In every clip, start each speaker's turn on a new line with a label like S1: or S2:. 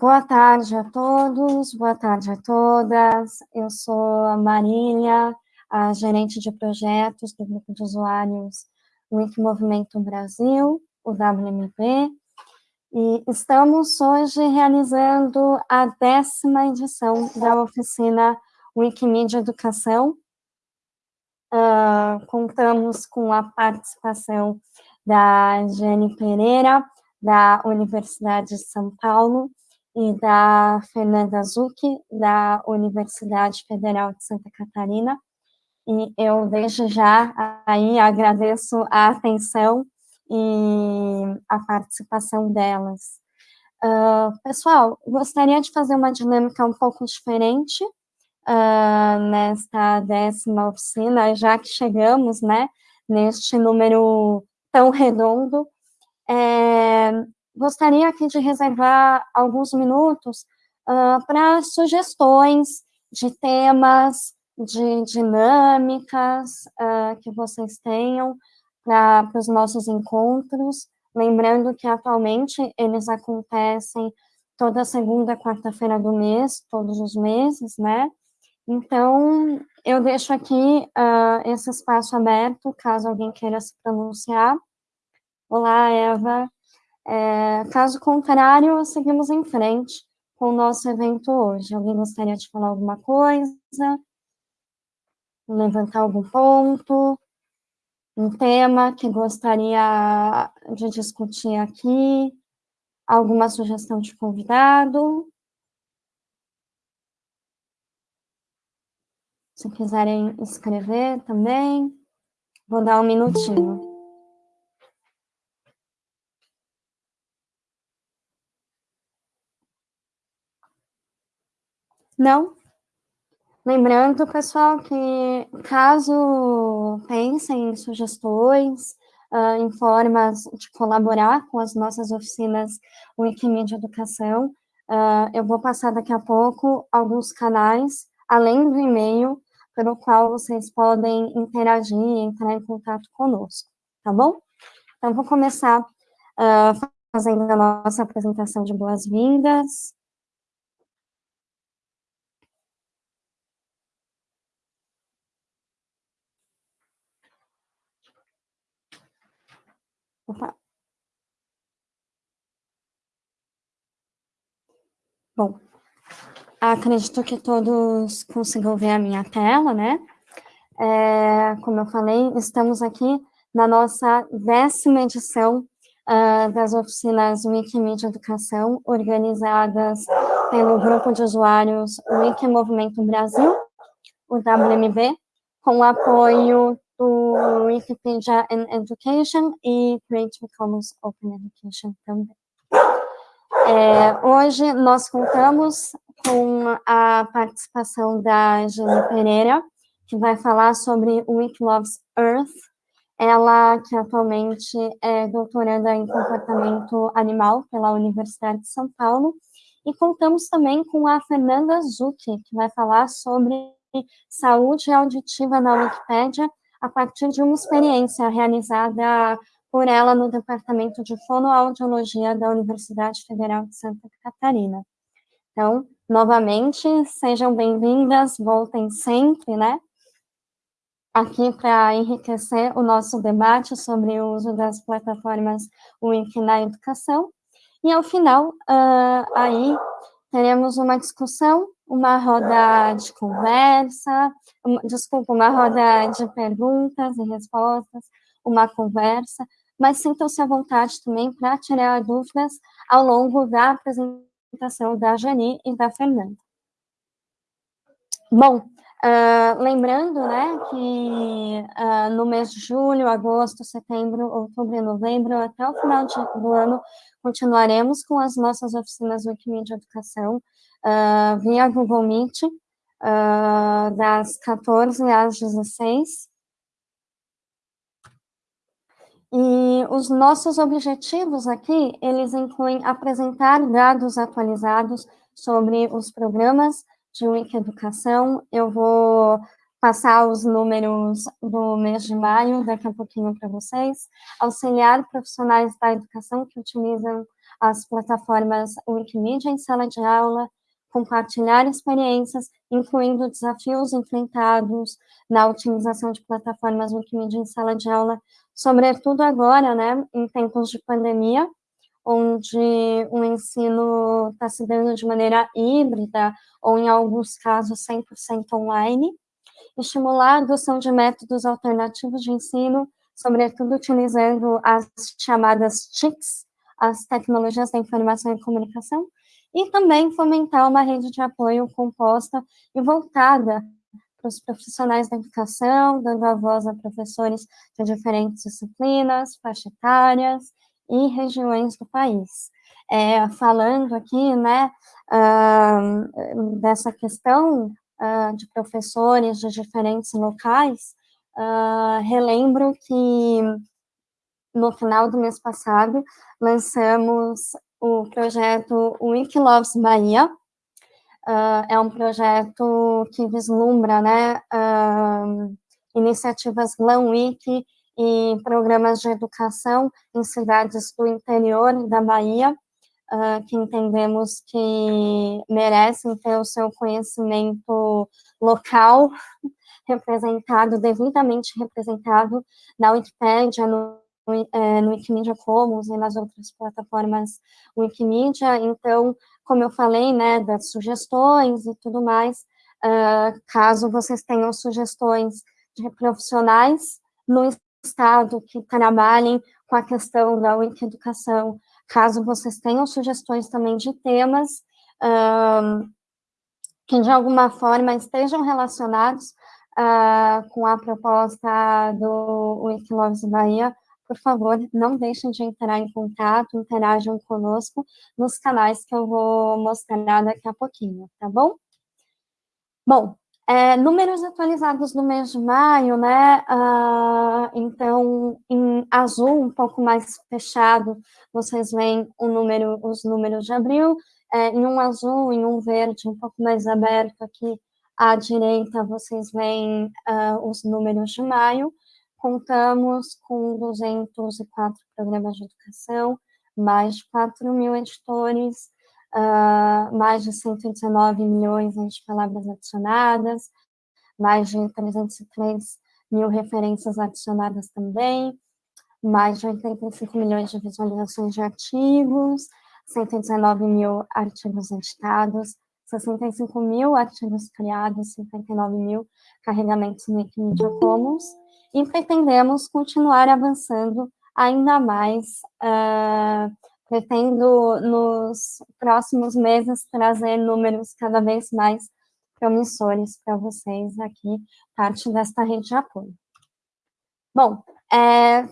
S1: Boa tarde a todos, boa tarde a todas. Eu sou a Marília, a gerente de projetos do grupo de usuários Wiki Movimento Brasil, o WMP, e estamos hoje realizando a décima edição da oficina Wikimedia Educação. Uh, contamos com a participação da Jenny Pereira, da Universidade de São Paulo, e da Fernanda Zucchi, da Universidade Federal de Santa Catarina. E eu desde já aí agradeço a atenção e a participação delas. Uh, pessoal, gostaria de fazer uma dinâmica um pouco diferente uh, nesta décima oficina, já que chegamos, né, neste número tão redondo. É, gostaria aqui de reservar alguns minutos uh, para sugestões de temas, de dinâmicas uh, que vocês tenham para os nossos encontros. Lembrando que atualmente eles acontecem toda segunda quarta-feira do mês, todos os meses, né? Então, eu deixo aqui uh, esse espaço aberto, caso alguém queira se pronunciar. Olá, Eva. É, caso contrário, seguimos em frente com o nosso evento hoje. Alguém gostaria de falar alguma coisa? Levantar algum ponto? Um tema que gostaria de discutir aqui? Alguma sugestão de convidado? Se quiserem escrever também, vou dar um minutinho. Não. Lembrando, pessoal, que caso pensem em sugestões, uh, em formas de colaborar com as nossas oficinas Wikimedia Educação, uh, eu vou passar daqui a pouco alguns canais, além do e-mail, pelo qual vocês podem interagir e entrar em contato conosco, tá bom? Então, vou começar uh, fazendo a nossa apresentação de boas-vindas. Opa. Bom, acredito que todos consigam ver a minha tela, né? É, como eu falei, estamos aqui na nossa décima edição uh, das oficinas Wikimedia Educação, organizadas pelo grupo de usuários Wiki Movimento Brasil, o WMB, com o apoio do Wikipedia in Education e Creative Commons Open Education também. É, hoje nós contamos com a participação da Jane Pereira, que vai falar sobre Wiki Loves Earth, ela que atualmente é doutoranda em comportamento animal pela Universidade de São Paulo, e contamos também com a Fernanda Zucchi, que vai falar sobre saúde auditiva na Wikipédia a partir de uma experiência realizada por ela no Departamento de Fonoaudiologia da Universidade Federal de Santa Catarina. Então, novamente, sejam bem-vindas, voltem sempre, né? Aqui para enriquecer o nosso debate sobre o uso das plataformas Wiki na educação. E ao final, uh, aí, teremos uma discussão, uma roda de conversa, uma, desculpa, uma roda de perguntas e respostas, uma conversa, mas sintam-se à vontade também para tirar dúvidas ao longo da apresentação da Jani e da Fernanda. Bom, uh, lembrando né, que uh, no mês de julho, agosto, setembro, outubro e novembro, até o final do ano, continuaremos com as nossas oficinas Wikimedia Educação uh, via Google Meet, uh, das 14 às 16. E os nossos objetivos aqui, eles incluem apresentar dados atualizados sobre os programas de Wiki Educação. Eu vou passar os números do mês de maio daqui a pouquinho para vocês, auxiliar profissionais da educação que utilizam as plataformas Wikimedia em sala de aula, compartilhar experiências, incluindo desafios enfrentados na utilização de plataformas Wikimedia em sala de aula, sobretudo agora, né, em tempos de pandemia, onde o ensino está se dando de maneira híbrida, ou em alguns casos 100% online, estimular a adoção de métodos alternativos de ensino, sobretudo utilizando as chamadas TICs, as tecnologias da informação e comunicação, e também fomentar uma rede de apoio composta e voltada para os profissionais da educação, dando a voz a professores de diferentes disciplinas, faixa etárias e regiões do país. É, falando aqui, né, uh, dessa questão uh, de professores de diferentes locais, uh, relembro que no final do mês passado lançamos o projeto Wikiloves Bahia, uh, é um projeto que vislumbra né, uh, iniciativas GlamWiki e programas de educação em cidades do interior da Bahia, uh, que entendemos que merecem ter o seu conhecimento local representado, devidamente representado na Wikipédia, no é, no Wikimedia Commons e nas outras plataformas Wikimedia, então, como eu falei, né, das sugestões e tudo mais, uh, caso vocês tenham sugestões de profissionais no estado que trabalhem com a questão da Wiki-educação, caso vocês tenham sugestões também de temas uh, que de alguma forma estejam relacionados uh, com a proposta do Wikiloves Bahia, por favor, não deixem de entrar em contato, interajam conosco nos canais que eu vou mostrar daqui a pouquinho, tá bom? Bom, é, números atualizados no mês de maio, né, uh, então, em azul, um pouco mais fechado, vocês veem o número, os números de abril, é, em um azul, em um verde, um pouco mais aberto aqui à direita, vocês veem uh, os números de maio, contamos com 204 programas de educação, mais de 4 mil editores, uh, mais de 119 milhões de palavras adicionadas, mais de 303 mil referências adicionadas também, mais de 85 milhões de visualizações de artigos, 119 mil artigos editados, 65 mil artigos criados, 59 mil carregamentos no Wikimedia Commons, e pretendemos continuar avançando ainda mais. Uh, pretendo, nos próximos meses, trazer números cada vez mais promissores para vocês aqui, parte desta rede de apoio. Bom, é,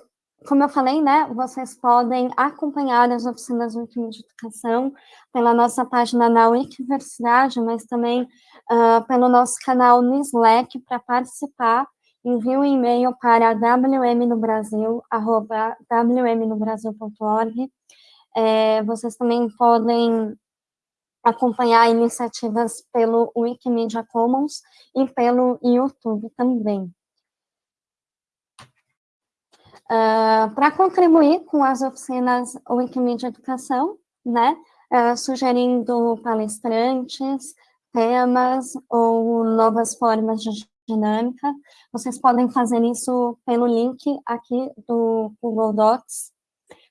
S1: como eu falei, né, vocês podem acompanhar as oficinas Wikimedia Educação pela nossa página na Wikiversidade, mas também uh, pelo nosso canal no Slack para participar envie um e-mail para wmnobrasil.org. É, vocês também podem acompanhar iniciativas pelo Wikimedia Commons e pelo YouTube também. Uh, para contribuir com as oficinas Wikimedia Educação, né, uh, sugerindo palestrantes, temas ou novas formas de dinâmica. Vocês podem fazer isso pelo link aqui do Google Docs.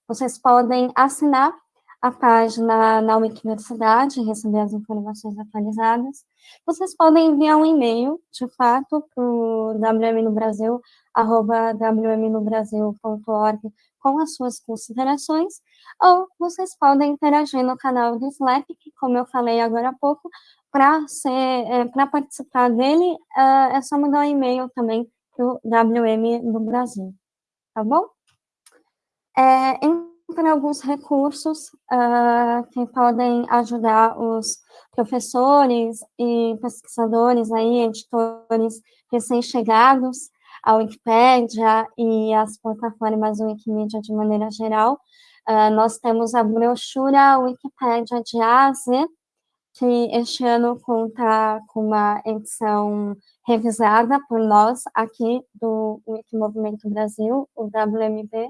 S1: Vocês podem assinar a página na Wikiversidade, receber as informações atualizadas. Vocês podem enviar um e-mail, de fato, para o wmnobrasil.org com as suas considerações, ou vocês podem interagir no canal do Slack, que, como eu falei agora há pouco, para é, participar dele, uh, é só mandar um e-mail também para o WM do Brasil, tá bom? É, entre alguns recursos uh, que podem ajudar os professores e pesquisadores aí, editores recém-chegados à Wikipédia e às plataformas Wikimedia de maneira geral, uh, nós temos a brochura Wikipédia de A que este ano conta com uma edição revisada por nós aqui do Wikimovimento Brasil, o WMB.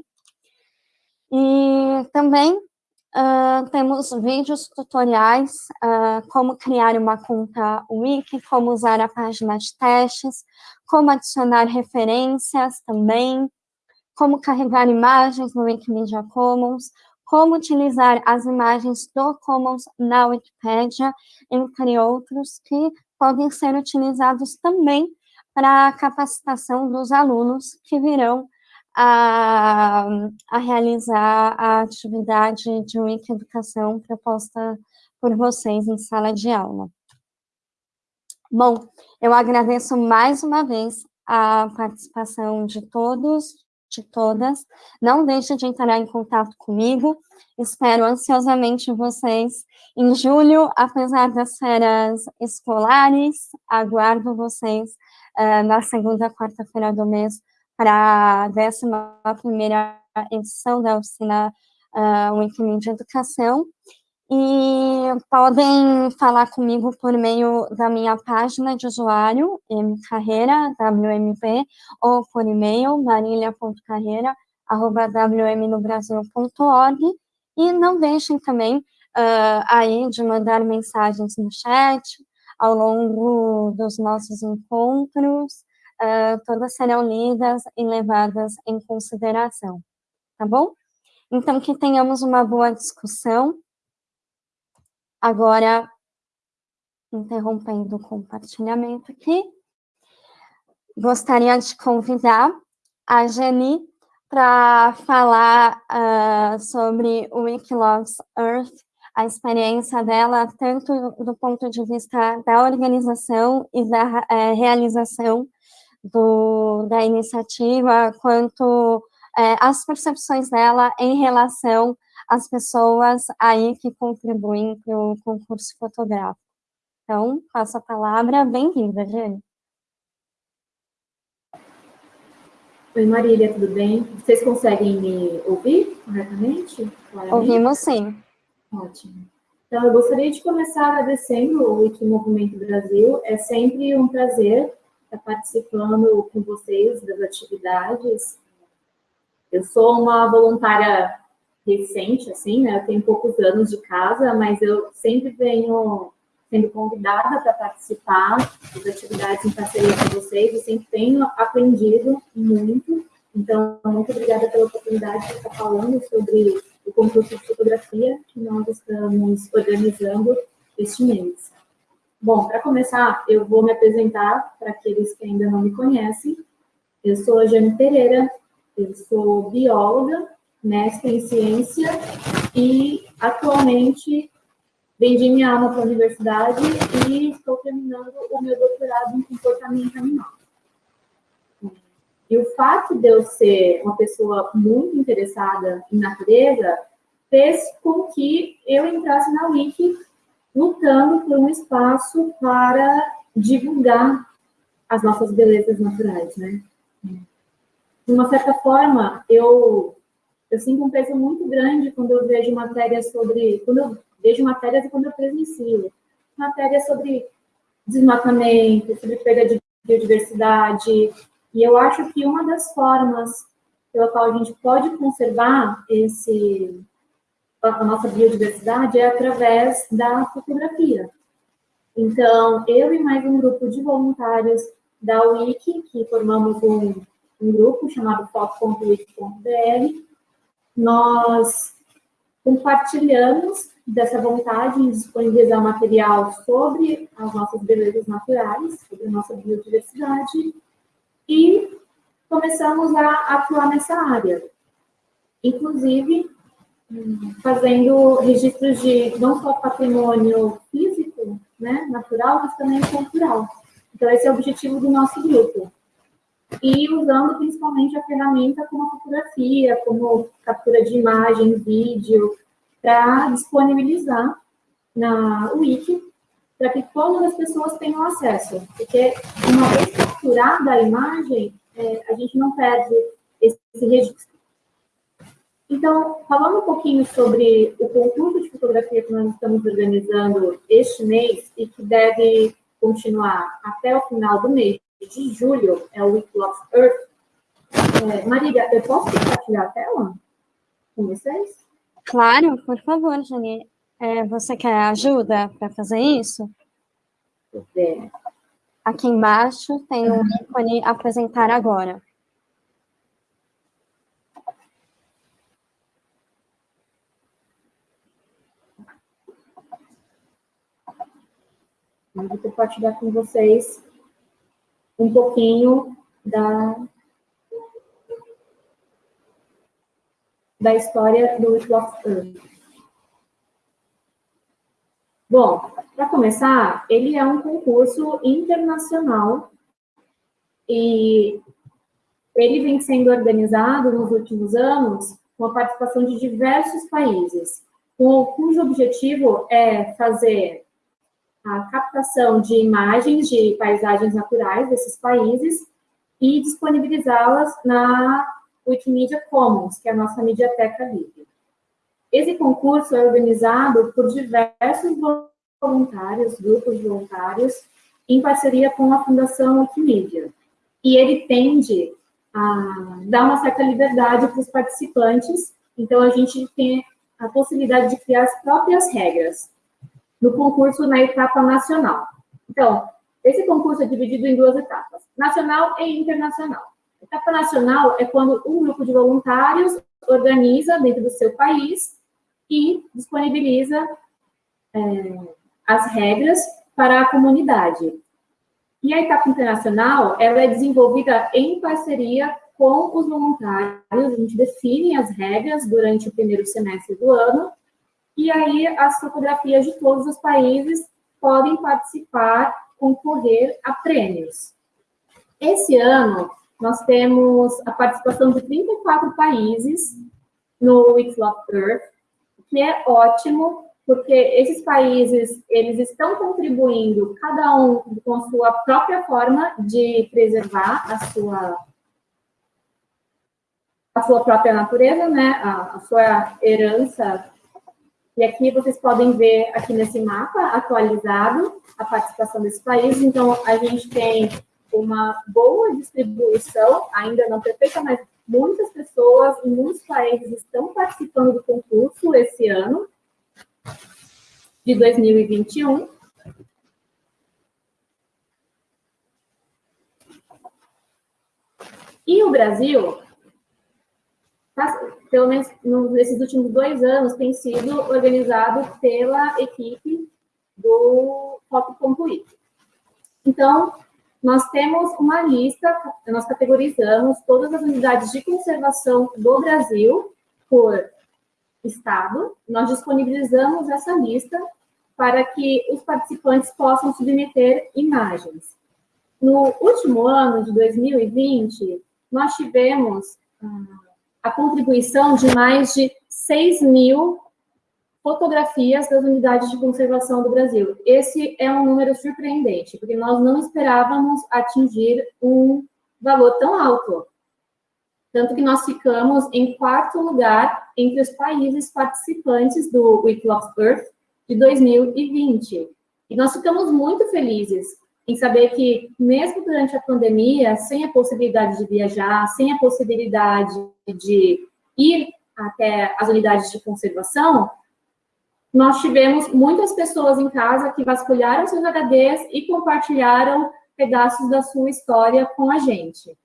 S1: E também uh, temos vídeos tutoriais, uh, como criar uma conta Wiki, como usar a página de testes, como adicionar referências também, como carregar imagens no Wikimedia Commons, como utilizar as imagens do Commons na Wikipedia, entre outros, que podem ser utilizados também para a capacitação dos alunos que virão a, a realizar a atividade de Wiki-educação proposta por vocês em sala de aula. Bom, eu agradeço mais uma vez a participação de todos, de todas. Não deixe de entrar em contato comigo. Espero ansiosamente vocês em julho, apesar das férias escolares. Aguardo vocês uh, na segunda quarta-feira do mês para a 11ª edição da oficina uh, Wikimedia Educação. E podem falar comigo por meio da minha página de usuário, mcarreira, WMP, ou por e-mail, marília.carreira, arroba wmnobrasil.org, e não deixem também uh, aí de mandar mensagens no chat, ao longo dos nossos encontros, uh, todas serão lidas e levadas em consideração, tá bom? Então, que tenhamos uma boa discussão, Agora, interrompendo o compartilhamento aqui, gostaria de convidar a Jenny para falar uh, sobre o Wikilogs Earth, a experiência dela, tanto do ponto de vista da organização e da uh, realização do, da iniciativa, quanto uh, as percepções dela em relação as pessoas aí que contribuem para o concurso fotográfico. Então, passo a palavra, bem-vinda, Jane.
S2: Oi, Marília, tudo bem? Vocês conseguem me ouvir corretamente?
S1: Claramente? Ouvimos sim.
S2: Ótimo. Então, eu gostaria de começar agradecendo o Wiki Movimento Brasil. É sempre um prazer estar participando com vocês das atividades. Eu sou uma voluntária recente, assim, né? Eu tenho poucos anos de casa, mas eu sempre venho sendo convidada para participar das atividades em parceria com vocês e sempre tenho aprendido muito. Então, muito obrigada pela oportunidade de estar falando sobre o concurso de fotografia que nós estamos organizando este mês. Bom, para começar, eu vou me apresentar para aqueles que ainda não me conhecem. Eu sou a Jane Pereira, eu sou bióloga, mestre em ciência e atualmente vendi minha alma para a universidade e estou terminando o meu doutorado em comportamento animal. E o fato de eu ser uma pessoa muito interessada em natureza fez com que eu entrasse na Wiki lutando por um espaço para divulgar as nossas belezas naturais, né? De uma certa forma, eu eu sinto um peso muito grande quando eu vejo matérias sobre, quando eu vejo matérias e quando eu presencio, matérias sobre desmatamento, sobre perda de biodiversidade, e eu acho que uma das formas pela qual a gente pode conservar esse, a nossa biodiversidade é através da fotografia. Então, eu e mais um grupo de voluntários da Wiki, que formamos um, um grupo chamado foto.wiki.br, nós compartilhamos dessa vontade de disponibilizar material sobre as nossas belezas naturais, sobre a nossa biodiversidade, e começamos a atuar nessa área. Inclusive, fazendo registros de não só patrimônio físico, né, natural, mas também cultural. Então, esse é o objetivo do nosso grupo e usando principalmente a ferramenta como a fotografia, como captura de imagem, vídeo, para disponibilizar na Wiki, para que todas as pessoas tenham acesso. Porque uma vez capturada a imagem, é, a gente não perde esse registro. Então, falando um pouquinho sobre o concurso de fotografia que nós estamos organizando este mês e que deve continuar até o final do mês, de julho, é o Week of Earth. É, Marília, eu posso compartilhar a tela com vocês?
S1: Claro, por favor, Jani. É, você quer ajuda para fazer isso?
S2: É.
S1: Aqui embaixo tem um ícone apresentar agora.
S2: Eu vou compartilhar com vocês um pouquinho da, da história do It Earth. Bom, para começar, ele é um concurso internacional e ele vem sendo organizado nos últimos anos com a participação de diversos países, cujo objetivo é fazer a captação de imagens de paisagens naturais desses países e disponibilizá-las na Wikimedia Commons, que é a nossa mediateca livre. Esse concurso é organizado por diversos voluntários, grupos de voluntários, em parceria com a Fundação Wikimedia. E ele tende a dar uma certa liberdade para os participantes, então a gente tem a possibilidade de criar as próprias regras no concurso na etapa nacional. Então, esse concurso é dividido em duas etapas, nacional e internacional. A etapa nacional é quando um grupo de voluntários organiza dentro do seu país e disponibiliza é, as regras para a comunidade. E a etapa internacional, ela é desenvolvida em parceria com os voluntários, a gente define as regras durante o primeiro semestre do ano e aí as fotografias de todos os países podem participar, concorrer a prêmios. Esse ano, nós temos a participação de 34 países no Weeks of Earth, que é ótimo, porque esses países, eles estão contribuindo, cada um com a sua própria forma de preservar a sua a sua própria natureza, né, a, a sua herança e aqui vocês podem ver aqui nesse mapa atualizado a participação desse país. Então, a gente tem uma boa distribuição, ainda não perfeita, mas muitas pessoas em muitos países estão participando do concurso esse ano, de 2021. E o Brasil pelo menos nesses últimos dois anos, tem sido organizado pela equipe do Foto.it. Então, nós temos uma lista, nós categorizamos todas as unidades de conservação do Brasil por estado, nós disponibilizamos essa lista para que os participantes possam submeter imagens. No último ano de 2020, nós tivemos ah, a contribuição de mais de 6 mil fotografias das unidades de conservação do Brasil. Esse é um número surpreendente, porque nós não esperávamos atingir um valor tão alto. Tanto que nós ficamos em quarto lugar entre os países participantes do Week of Earth de 2020. E nós ficamos muito felizes, em saber que, mesmo durante a pandemia, sem a possibilidade de viajar, sem a possibilidade de ir até as unidades de conservação, nós tivemos muitas pessoas em casa que vasculharam seus HDs e compartilharam pedaços da sua história com a gente.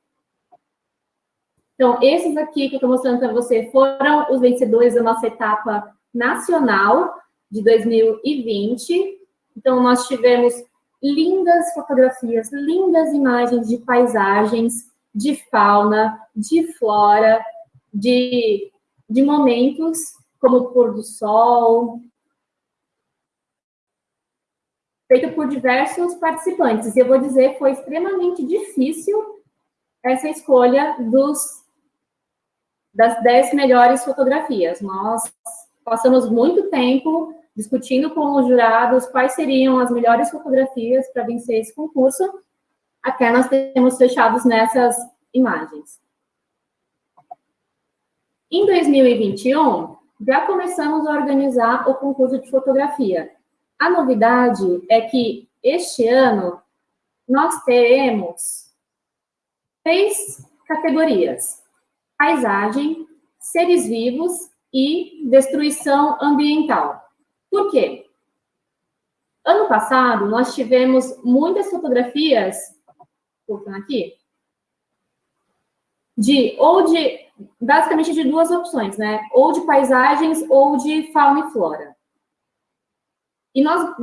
S2: Então, esses aqui que eu estou mostrando para você foram os vencedores da nossa etapa nacional de 2020. Então, nós tivemos lindas fotografias, lindas imagens de paisagens, de fauna, de flora, de, de momentos como o pôr do sol, feito por diversos participantes. E eu vou dizer, foi extremamente difícil essa escolha dos, das 10 melhores fotografias. Nós passamos muito tempo discutindo com os jurados quais seriam as melhores fotografias para vencer esse concurso, até nós temos fechados nessas imagens. Em 2021, já começamos a organizar o concurso de fotografia. A novidade é que este ano nós teremos três categorias: paisagem, seres vivos e destruição ambiental. Por quê? Ano passado, nós tivemos muitas fotografias, voltando aqui, de, ou de, basicamente de duas opções, né? Ou de paisagens ou de fauna e flora. E nós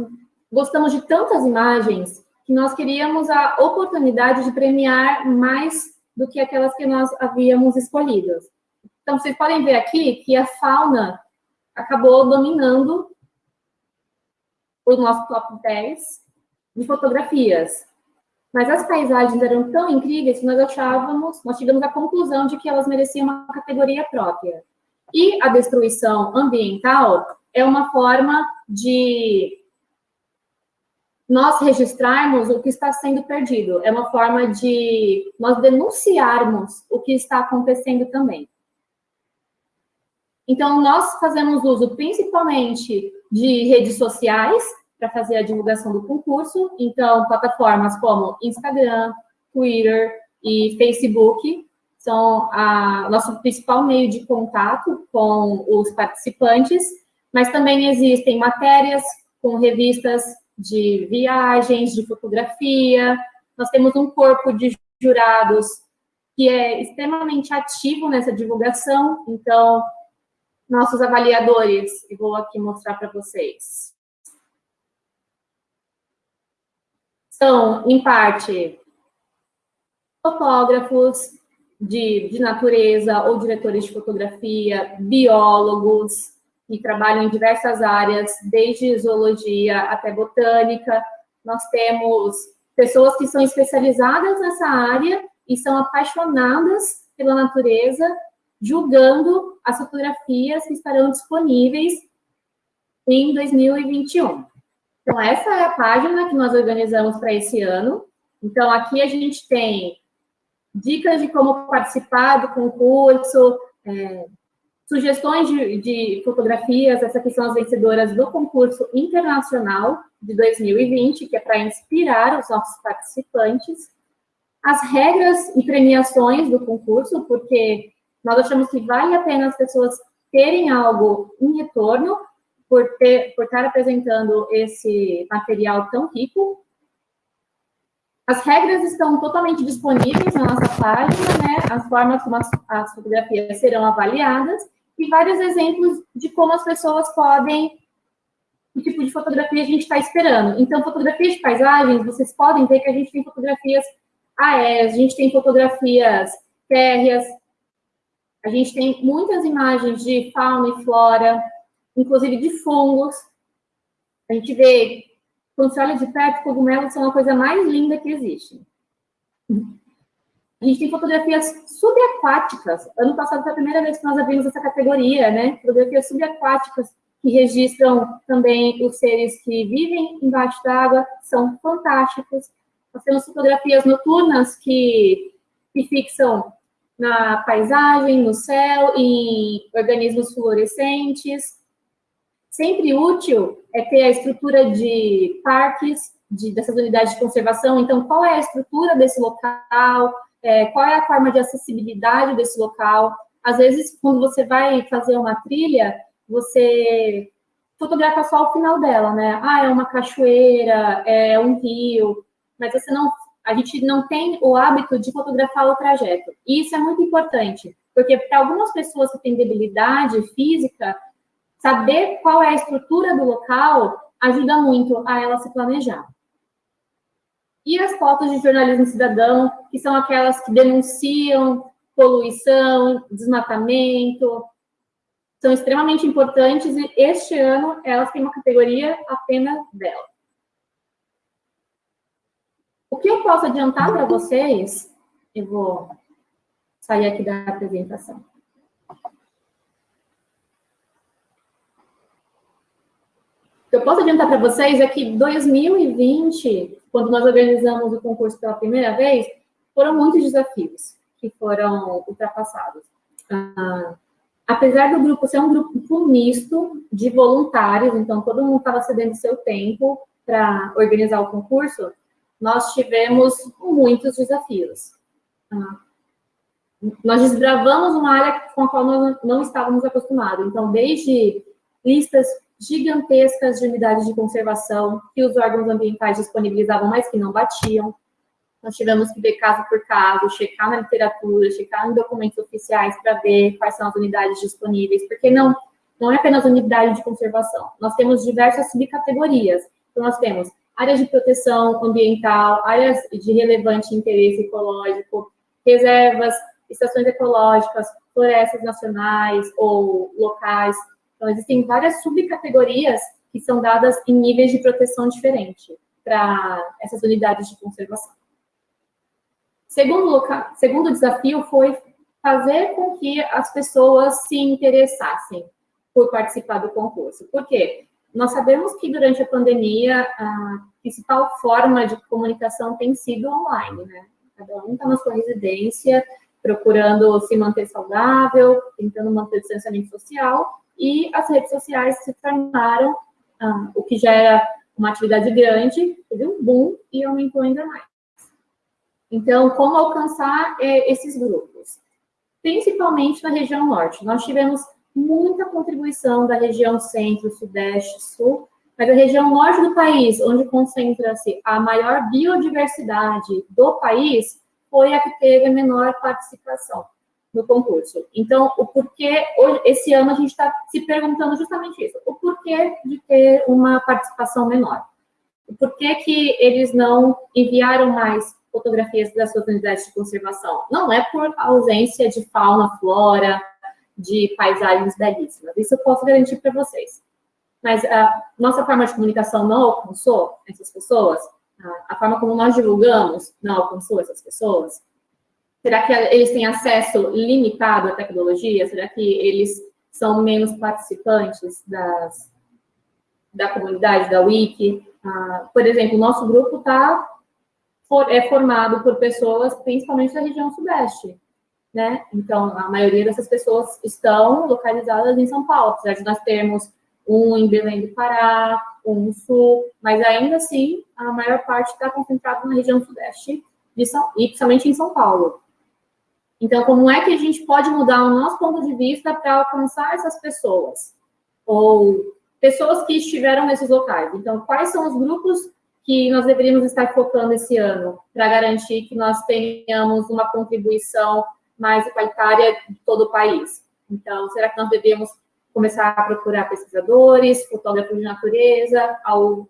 S2: gostamos de tantas imagens que nós queríamos a oportunidade de premiar mais do que aquelas que nós havíamos escolhido. Então, vocês podem ver aqui que a fauna acabou dominando o nosso top 10 de fotografias. Mas as paisagens eram tão incríveis que nós achávamos, nós chegamos à conclusão de que elas mereciam uma categoria própria. E a destruição ambiental é uma forma de nós registrarmos o que está sendo perdido. É uma forma de nós denunciarmos o que está acontecendo também. Então, nós fazemos uso principalmente de redes sociais para fazer a divulgação do concurso. Então, plataformas como Instagram, Twitter e Facebook são a nosso principal meio de contato com os participantes, mas também existem matérias com revistas de viagens, de fotografia. Nós temos um corpo de jurados que é extremamente ativo nessa divulgação, então, nossos avaliadores, eu vou aqui mostrar para vocês. São, em parte, fotógrafos de, de natureza ou diretores de fotografia, biólogos, que trabalham em diversas áreas, desde zoologia até botânica. Nós temos pessoas que são especializadas nessa área e são apaixonadas pela natureza, julgando as fotografias que estarão disponíveis em 2021. Então, essa é a página que nós organizamos para esse ano. Então, aqui a gente tem dicas de como participar do concurso, é, sugestões de, de fotografias, essas aqui são as vencedoras do concurso internacional de 2020, que é para inspirar os nossos participantes, as regras e premiações do concurso, porque nós achamos que vale a pena as pessoas terem algo em retorno por, ter, por estar apresentando esse material tão rico. As regras estão totalmente disponíveis na nossa página, né? As formas como as, as fotografias serão avaliadas e vários exemplos de como as pessoas podem, que tipo de fotografia a gente está esperando. Então, fotografias de paisagens, vocês podem ver que a gente tem fotografias aéreas, a gente tem fotografias férreas, a gente tem muitas imagens de fauna e flora, inclusive de fungos. A gente vê, quando você olha de perto, cogumelos são a coisa mais linda que existe. A gente tem fotografias subaquáticas. Ano passado foi a primeira vez que nós abrimos essa categoria, né? Fotografias subaquáticas que registram também os seres que vivem embaixo d'água, são fantásticos. Nós temos fotografias noturnas que, que fixam na paisagem, no céu, em organismos fluorescentes. Sempre útil é ter a estrutura de parques, de, dessas unidades de conservação. Então, qual é a estrutura desse local? é, qual é a forma de acessibilidade desse local. Às vezes, quando você vai fazer uma trilha, você fotografa só o final dela, né? Ah, é uma cachoeira, é um rio, mas você não, a gente não tem o hábito de fotografar o trajeto. E isso é muito importante, porque para algumas pessoas que têm debilidade física, saber qual é a estrutura do local ajuda muito a ela se planejar. E as fotos de jornalismo cidadão, que são aquelas que denunciam poluição, desmatamento, são extremamente importantes e este ano elas têm uma categoria apenas dela. O que eu posso adiantar para vocês, eu vou sair aqui da apresentação. O que eu posso adiantar para vocês é que 2020 quando nós organizamos o concurso pela primeira vez, foram muitos desafios que foram ultrapassados. Ah, apesar do grupo ser um grupo misto de voluntários, então todo mundo estava cedendo seu tempo para organizar o concurso, nós tivemos muitos desafios. Ah, nós desbravamos uma área com a qual nós não estávamos acostumados. Então, desde listas gigantescas de unidades de conservação que os órgãos ambientais disponibilizavam, mas que não batiam. Nós tivemos que ver caso por caso, checar na literatura, checar em documentos oficiais para ver quais são as unidades disponíveis, porque não, não é apenas unidade de conservação. Nós temos diversas subcategorias. Então, nós temos áreas de proteção ambiental, áreas de relevante interesse ecológico, reservas, estações ecológicas, florestas nacionais ou locais, então, existem várias subcategorias que são dadas em níveis de proteção diferente para essas unidades de conservação. Segundo, local, segundo desafio foi fazer com que as pessoas se interessassem por participar do concurso. Por quê? Nós sabemos que durante a pandemia a principal forma de comunicação tem sido online, né? Cada um está na sua residência, procurando se manter saudável, tentando manter o distanciamento social, e as redes sociais se tornaram ah, o que já era uma atividade grande, teve um boom e aumentou ainda mais. Então, como alcançar é, esses grupos? Principalmente na região norte. Nós tivemos muita contribuição da região centro, sudeste, sul, mas a região norte do país, onde concentra-se a maior biodiversidade do país, foi a que teve a menor participação no concurso. Então, o porquê, hoje, esse ano a gente está se perguntando justamente isso, o porquê de ter uma participação menor. O porquê que eles não enviaram mais fotografias das suas unidades de conservação. Não é por ausência de fauna, flora, de paisagens belíssimas. Isso eu posso garantir para vocês. Mas a nossa forma de comunicação não alcançou essas pessoas? A forma como nós divulgamos não alcançou essas pessoas? Será que eles têm acesso limitado à tecnologia? Será que eles são menos participantes das, da comunidade, da Wiki? Ah, por exemplo, o nosso grupo tá, é formado por pessoas, principalmente da região sudeste, né? Então, a maioria dessas pessoas estão localizadas em São Paulo, apesar de nós termos um em Belém do Pará, um no sul, mas ainda assim, a maior parte está concentrada na região sudeste, de São, e principalmente em São Paulo. Então, como é que a gente pode mudar o nosso ponto de vista para alcançar essas pessoas? Ou pessoas que estiveram nesses locais. Então, quais são os grupos que nós deveríamos estar focando esse ano para garantir que nós tenhamos uma contribuição mais igualitária de todo o país? Então, será que nós devemos começar a procurar pesquisadores, fotógrafos de natureza,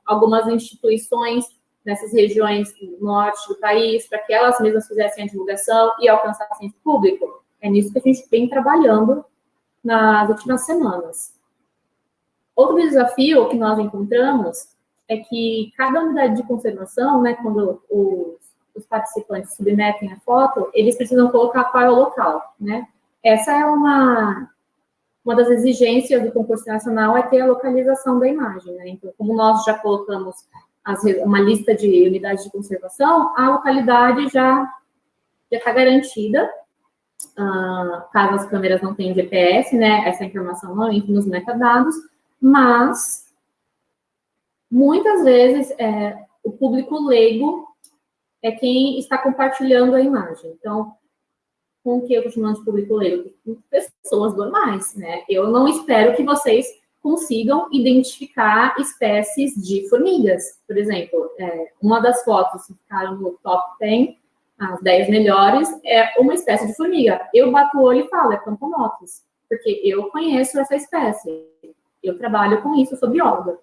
S2: algumas instituições nessas regiões do norte do país, para que elas mesmas fizessem a divulgação e alcançassem o público. É nisso que a gente vem trabalhando nas últimas semanas. Outro desafio que nós encontramos é que cada unidade de conservação, né, quando os, os participantes submetem a foto, eles precisam colocar qual é o local, né? Essa é uma, uma das exigências do concurso nacional, é ter a localização da imagem, né? Então, como nós já colocamos as, uma lista de unidades de conservação, a localidade já está garantida, uh, caso as câmeras não tenham GPS, né, essa informação não entra nos metadados, mas muitas vezes é, o público leigo é quem está compartilhando a imagem. Então, com o que eu chamando de público leigo? Pessoas normais, né? Eu não espero que vocês consigam identificar espécies de formigas. Por exemplo, é, uma das fotos que ficaram no top 10, as 10 melhores, é uma espécie de formiga. Eu bato o olho e falo, é Camponotus, porque eu conheço essa espécie. Eu trabalho com isso, sou bióloga.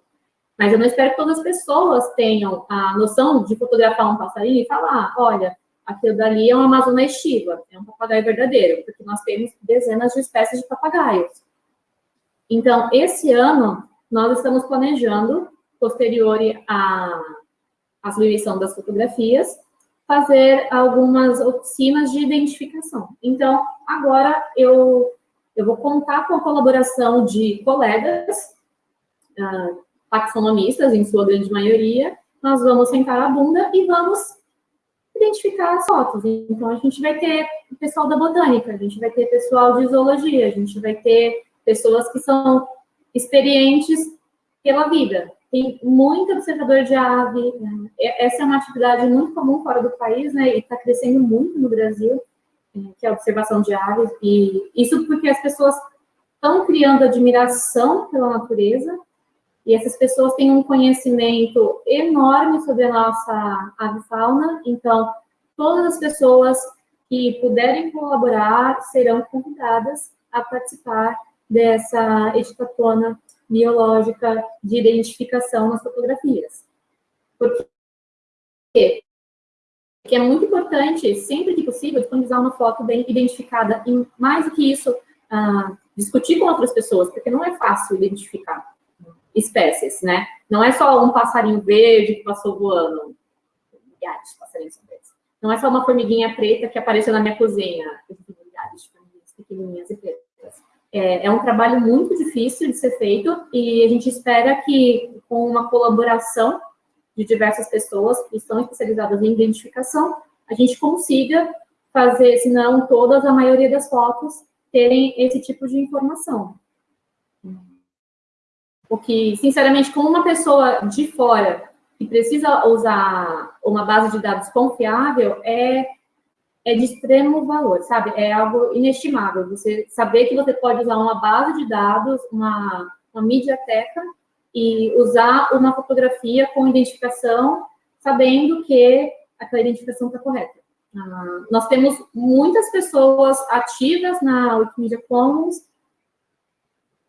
S2: Mas eu não espero que todas as pessoas tenham a noção de fotografar um passarinho e falar, olha, aquilo dali é uma amazona estiva, é um papagaio verdadeiro, porque nós temos dezenas de espécies de papagaios. Então, esse ano, nós estamos planejando, posterior à, à submissão das fotografias, fazer algumas oficinas de identificação. Então, agora eu, eu vou contar com a colaboração de colegas, uh, taxonomistas, em sua grande maioria, nós vamos sentar a bunda e vamos identificar as fotos. Então, a gente vai ter pessoal da botânica, a gente vai ter pessoal de zoologia, a gente vai ter pessoas que são experientes pela vida. Tem muito observador de ave, né? essa é uma atividade muito comum fora do país, né, e está crescendo muito no Brasil. que é a observação de aves, e isso porque as pessoas estão criando admiração pela natureza, e essas pessoas têm um conhecimento enorme sobre a nossa avifauna, então, todas as pessoas que puderem colaborar serão convidadas a participar dessa editatona biológica de identificação nas fotografias. Porque que é muito importante, sempre que possível, disponibilizar uma foto bem identificada. E mais do que isso, uh, discutir com outras pessoas, porque não é fácil identificar espécies, né? Não é só um passarinho verde que passou voando. Milhares de passarinhos verdes. Não é só uma formiguinha preta que apareceu na minha cozinha. Milhares de formiguinhas pequenininhas e pretas. É, é um trabalho muito difícil de ser feito e a gente espera que, com uma colaboração de diversas pessoas que estão especializadas em identificação, a gente consiga fazer, se não todas, a maioria das fotos terem esse tipo de informação. Porque, sinceramente, como uma pessoa de fora que precisa usar uma base de dados confiável, é, é de extremo valor, sabe? É algo inestimável. Você saber que você pode usar uma base de dados, uma, uma mediateca, e usar uma fotografia com identificação, sabendo que aquela identificação está correta. Uh, nós temos muitas pessoas ativas na Wikimedia Commons,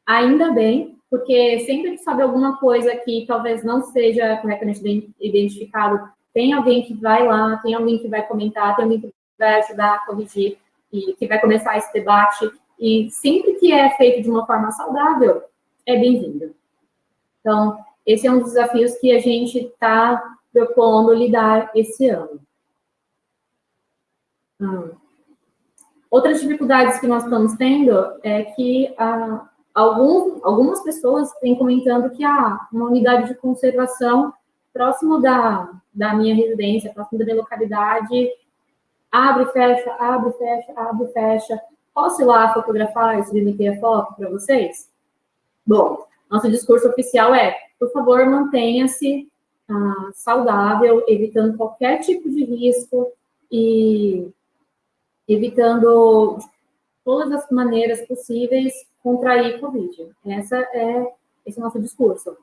S2: ainda bem, porque sempre que sabe alguma coisa que talvez não seja corretamente identificado, tem alguém que vai lá, tem alguém que vai comentar, tem alguém que vai ajudar a corrigir e que vai começar esse debate. E sempre que é feito de uma forma saudável, é bem-vindo. Então, esse é um dos desafios que a gente está propondo lidar esse ano. Hum. Outras dificuldades que nós estamos tendo é que ah, algum, algumas pessoas têm comentando que ah, uma unidade de conservação próximo da, da minha residência, próximo da minha localidade, abre, fecha, abre, fecha, abre, fecha. Posso ir lá fotografar e submeter a foto para vocês? Bom, nosso discurso oficial é, por favor, mantenha-se ah, saudável, evitando qualquer tipo de risco e evitando todas as maneiras possíveis contrair Covid. Essa é, esse é o nosso discurso.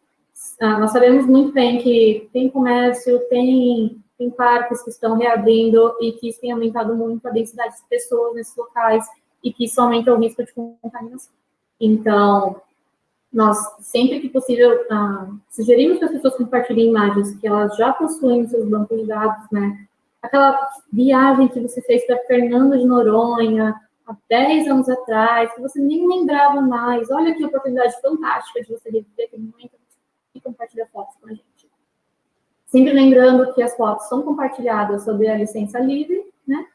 S2: Ah, nós sabemos muito bem que tem comércio, tem, tem parques que estão reabrindo e que isso tem aumentado muito a densidade de pessoas nesses locais e que isso aumenta o risco de contaminação. Então, nós, sempre que possível, uh, sugerimos que as pessoas compartilhem imagens que elas já possuem nos seus bancos de dados, né? Aquela viagem que você fez para Fernando de Noronha, há 10 anos atrás, que você nem lembrava mais. Olha que oportunidade fantástica de você reviver aquele momento e compartilhar fotos com a gente. Sempre lembrando que as fotos são compartilhadas sob a licença livre, né?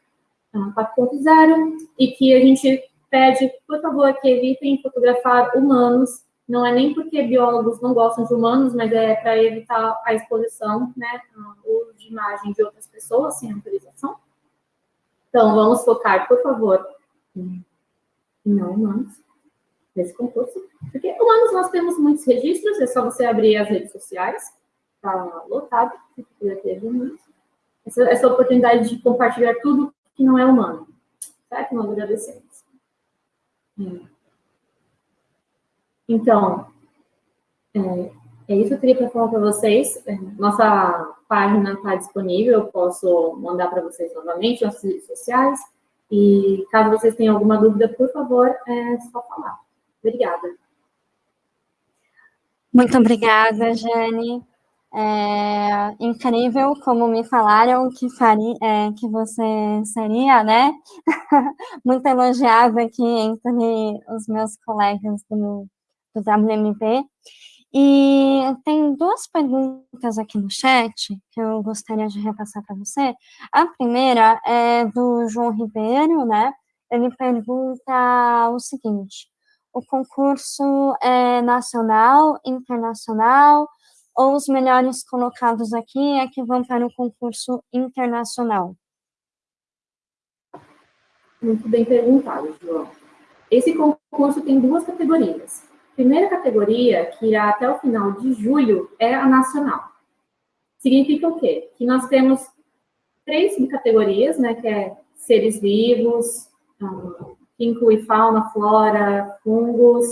S2: 4.0, e que a gente pede, por favor, que evitem fotografar humanos não é nem porque biólogos não gostam de humanos, mas é para evitar a exposição, né, o de imagem de outras pessoas sem autorização. Então, vamos focar, por favor, em não humanos, nesse concurso. Porque humanos nós temos muitos registros, é só você abrir as redes sociais, está lotado, essa, essa oportunidade de compartilhar tudo que não é humano. Certo? Nós agradecemos. Hum. Então, é, é isso que eu queria falar para vocês. É, nossa página está disponível, eu posso mandar para vocês novamente, nossas redes sociais. E caso vocês tenham alguma dúvida, por favor, é só falar. Obrigada.
S1: Muito obrigada, Jane. É incrível como me falaram que, faria, é, que você seria, né? Muito elogiada aqui entre os meus colegas do, do WMV. E tem duas perguntas aqui no chat que eu gostaria de repassar para você. A primeira é do João Ribeiro, né? Ele pergunta o seguinte: o concurso é nacional, internacional, ou os melhores colocados aqui é que vão para o concurso internacional?
S2: Muito bem perguntado, João. Esse concurso tem duas categorias primeira categoria, que irá até o final de julho, é a nacional. Significa o quê? Que nós temos três subcategorias, né, que é seres vivos, que inclui fauna, flora, fungos,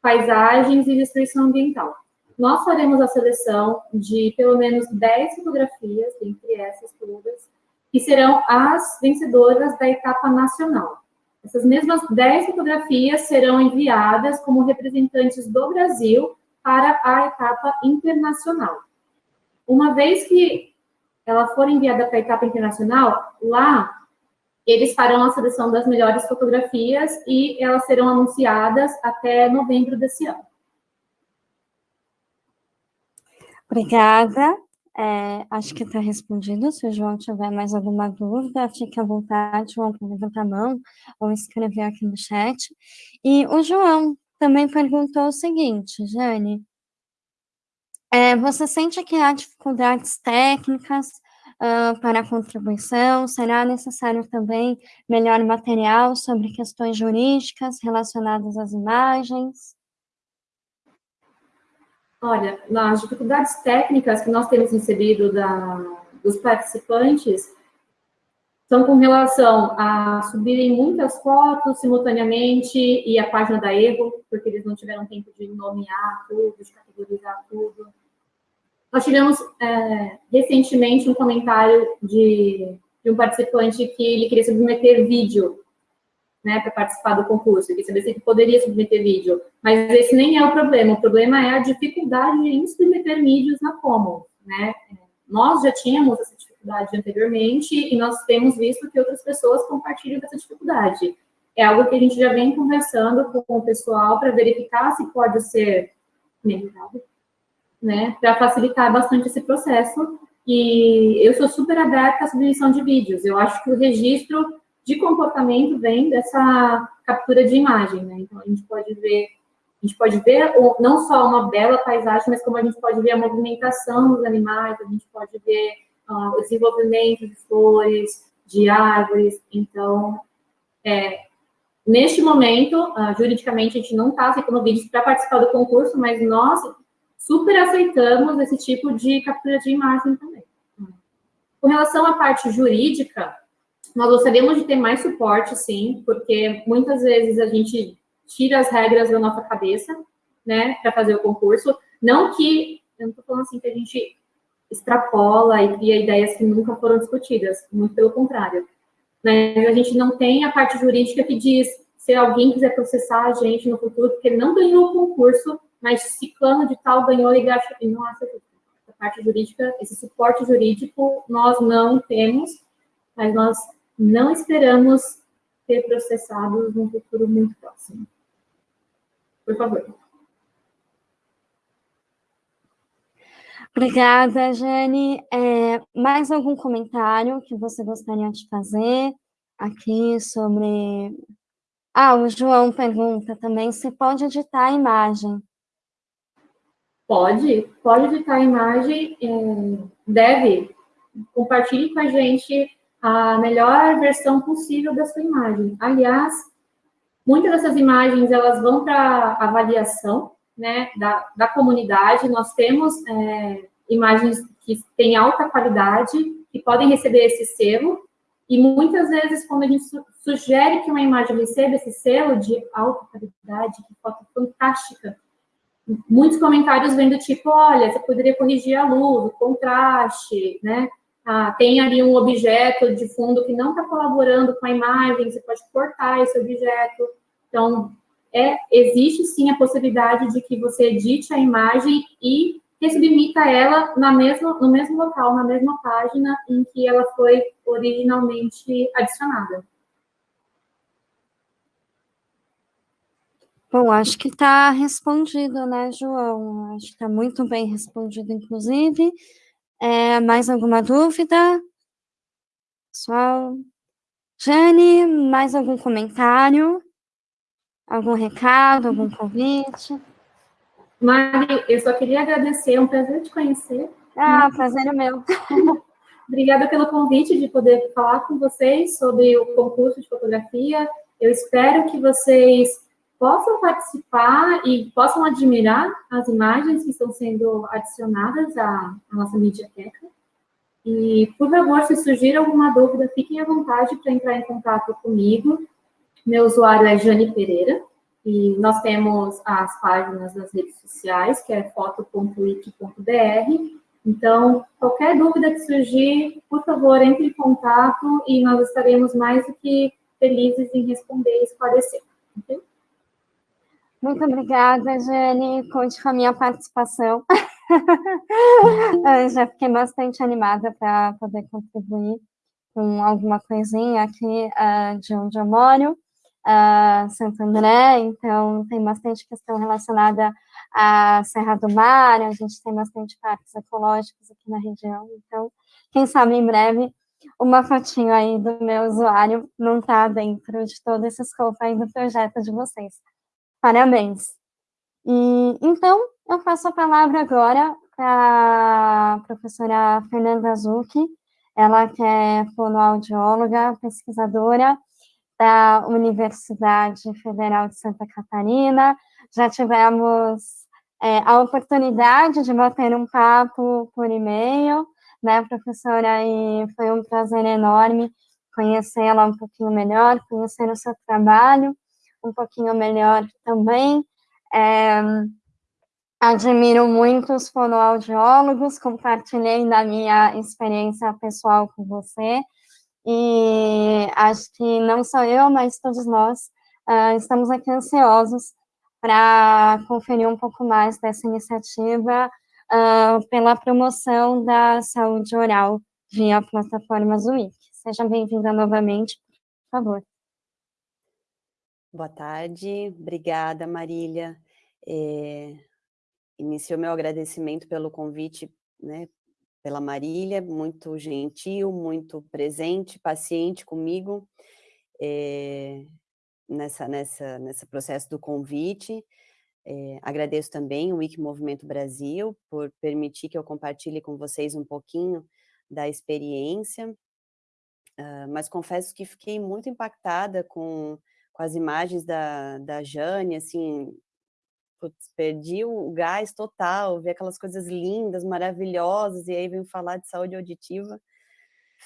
S2: paisagens e destruição ambiental. Nós faremos a seleção de pelo menos 10 fotografias, entre essas todas, que serão as vencedoras da etapa nacional. Essas mesmas 10 fotografias serão enviadas como representantes do Brasil para a etapa internacional. Uma vez que ela for enviada para a etapa internacional, lá eles farão a seleção das melhores fotografias e elas serão anunciadas até novembro desse ano.
S1: Obrigada. É, acho que está respondido. Se o João tiver mais alguma dúvida, fique à vontade, João, para levantar a mão ou escrever aqui no chat. E o João também perguntou o seguinte, Jane, é, você sente que há dificuldades técnicas uh, para a contribuição? Será necessário também melhor material sobre questões jurídicas relacionadas às imagens?
S2: Olha, nas dificuldades técnicas que nós temos recebido da, dos participantes são com relação a subirem muitas fotos simultaneamente e a página da erro, porque eles não tiveram tempo de nomear tudo, de categorizar tudo. Nós tivemos é, recentemente um comentário de, de, um participante que ele queria submeter vídeo né, para participar do concurso, ele sabia se poderia submeter vídeo, mas esse nem é o problema, o problema é a dificuldade em submeter vídeos na Commons, né? Nós já tínhamos essa dificuldade anteriormente e nós temos visto que outras pessoas compartilham essa dificuldade. É algo que a gente já vem conversando com o pessoal para verificar se pode ser melhorado, né, para facilitar bastante esse processo. E eu sou super aberta à submissão de vídeos. Eu acho que o registro de comportamento vem dessa captura de imagem, né? Então, a gente pode ver, a gente pode ver não só uma bela paisagem, mas como a gente pode ver a movimentação dos animais, a gente pode ver uh, o desenvolvimento de flores, de árvores. Então, é, neste momento, uh, juridicamente, a gente não está aceitando vídeos para participar do concurso, mas nós super aceitamos esse tipo de captura de imagem também. Com relação à parte jurídica, nós gostaríamos de ter mais suporte, sim, porque muitas vezes a gente tira as regras da nossa cabeça, né, para fazer o concurso. Não que, eu não estou falando assim que a gente extrapola e cria ideias que nunca foram discutidas, muito pelo contrário. Mas a gente não tem a parte jurídica que diz se alguém quiser processar a gente no futuro, porque ele não ganhou o concurso, mas ciclano de tal ganhou e não acha a parte jurídica, esse suporte jurídico nós não temos, mas nós não esperamos ser processados num futuro muito próximo. Por favor.
S1: Obrigada, Jane. É, mais algum comentário que você gostaria de fazer aqui sobre... Ah, o João pergunta também se pode editar a imagem.
S2: Pode, pode editar a imagem, é, deve. Compartilhe com a gente a melhor versão possível da sua imagem. Aliás, muitas dessas imagens, elas vão para avaliação, né, da, da comunidade. Nós temos é, imagens que têm alta qualidade, que podem receber esse selo, e muitas vezes, quando a gente su sugere que uma imagem receba esse selo de alta qualidade, que foto fantástica, muitos comentários vêm do tipo, olha, você poderia corrigir a luz, o contraste, né? Ah, tem ali um objeto de fundo que não está colaborando com a imagem, você pode cortar esse objeto. Então, é, existe sim a possibilidade de que você edite a imagem e resubmita ela na mesma, no mesmo local, na mesma página em que ela foi originalmente adicionada.
S1: Bom, acho que está respondido, né, João? Acho que está muito bem respondido, inclusive. É, mais alguma dúvida? Pessoal? Jane, mais algum comentário? Algum recado, algum convite?
S2: Mari, eu só queria agradecer, é um prazer te conhecer.
S1: Ah, prazer é meu.
S2: Obrigada pelo convite de poder falar com vocês sobre o concurso de fotografia. Eu espero que vocês possam participar e possam admirar as imagens que estão sendo adicionadas à, à nossa mediateca. E, por favor, se surgir alguma dúvida, fiquem à vontade para entrar em contato comigo. Meu usuário é Jane Pereira, e nós temos as páginas nas redes sociais, que é foto.wiki.br. Então, qualquer dúvida que surgir, por favor, entre em contato e nós estaremos mais do que felizes em responder e esclarecer. Okay?
S1: Muito obrigada, Jane. Conte com a minha participação. Já fiquei bastante animada para poder contribuir com alguma coisinha aqui uh, de onde eu moro, uh, Santo André, então tem bastante questão relacionada à Serra do Mar, a gente tem bastante parques ecológicos aqui na região, então quem sabe em breve uma fotinho aí do meu usuário não está dentro de todo esse escopo aí do projeto de vocês. Parabéns! E, então, eu passo a palavra agora para a professora Fernanda Zucchi, ela que é fonoaudióloga, pesquisadora da Universidade Federal de Santa Catarina. Já tivemos é, a oportunidade de bater um papo por e-mail, né, professora, e foi um prazer enorme conhecê-la um pouquinho melhor, conhecer o seu trabalho um pouquinho melhor também. É, admiro muito os fonoaudiólogos, compartilhei da minha experiência pessoal com você, e acho que não só eu, mas todos nós uh, estamos aqui ansiosos para conferir um pouco mais dessa iniciativa uh, pela promoção da saúde oral via plataforma Zuik. Seja bem-vinda novamente, por favor.
S3: Boa tarde, obrigada Marília. É, iniciou meu agradecimento pelo convite, né, pela Marília, muito gentil, muito presente, paciente comigo é, nessa, nessa, nesse processo do convite. É, agradeço também o Wiki Movimento Brasil por permitir que eu compartilhe com vocês um pouquinho da experiência, uh, mas confesso que fiquei muito impactada com, com as imagens da, da Jane, assim, putz, perdi o gás total, ver aquelas coisas lindas, maravilhosas, e aí vem falar de saúde auditiva,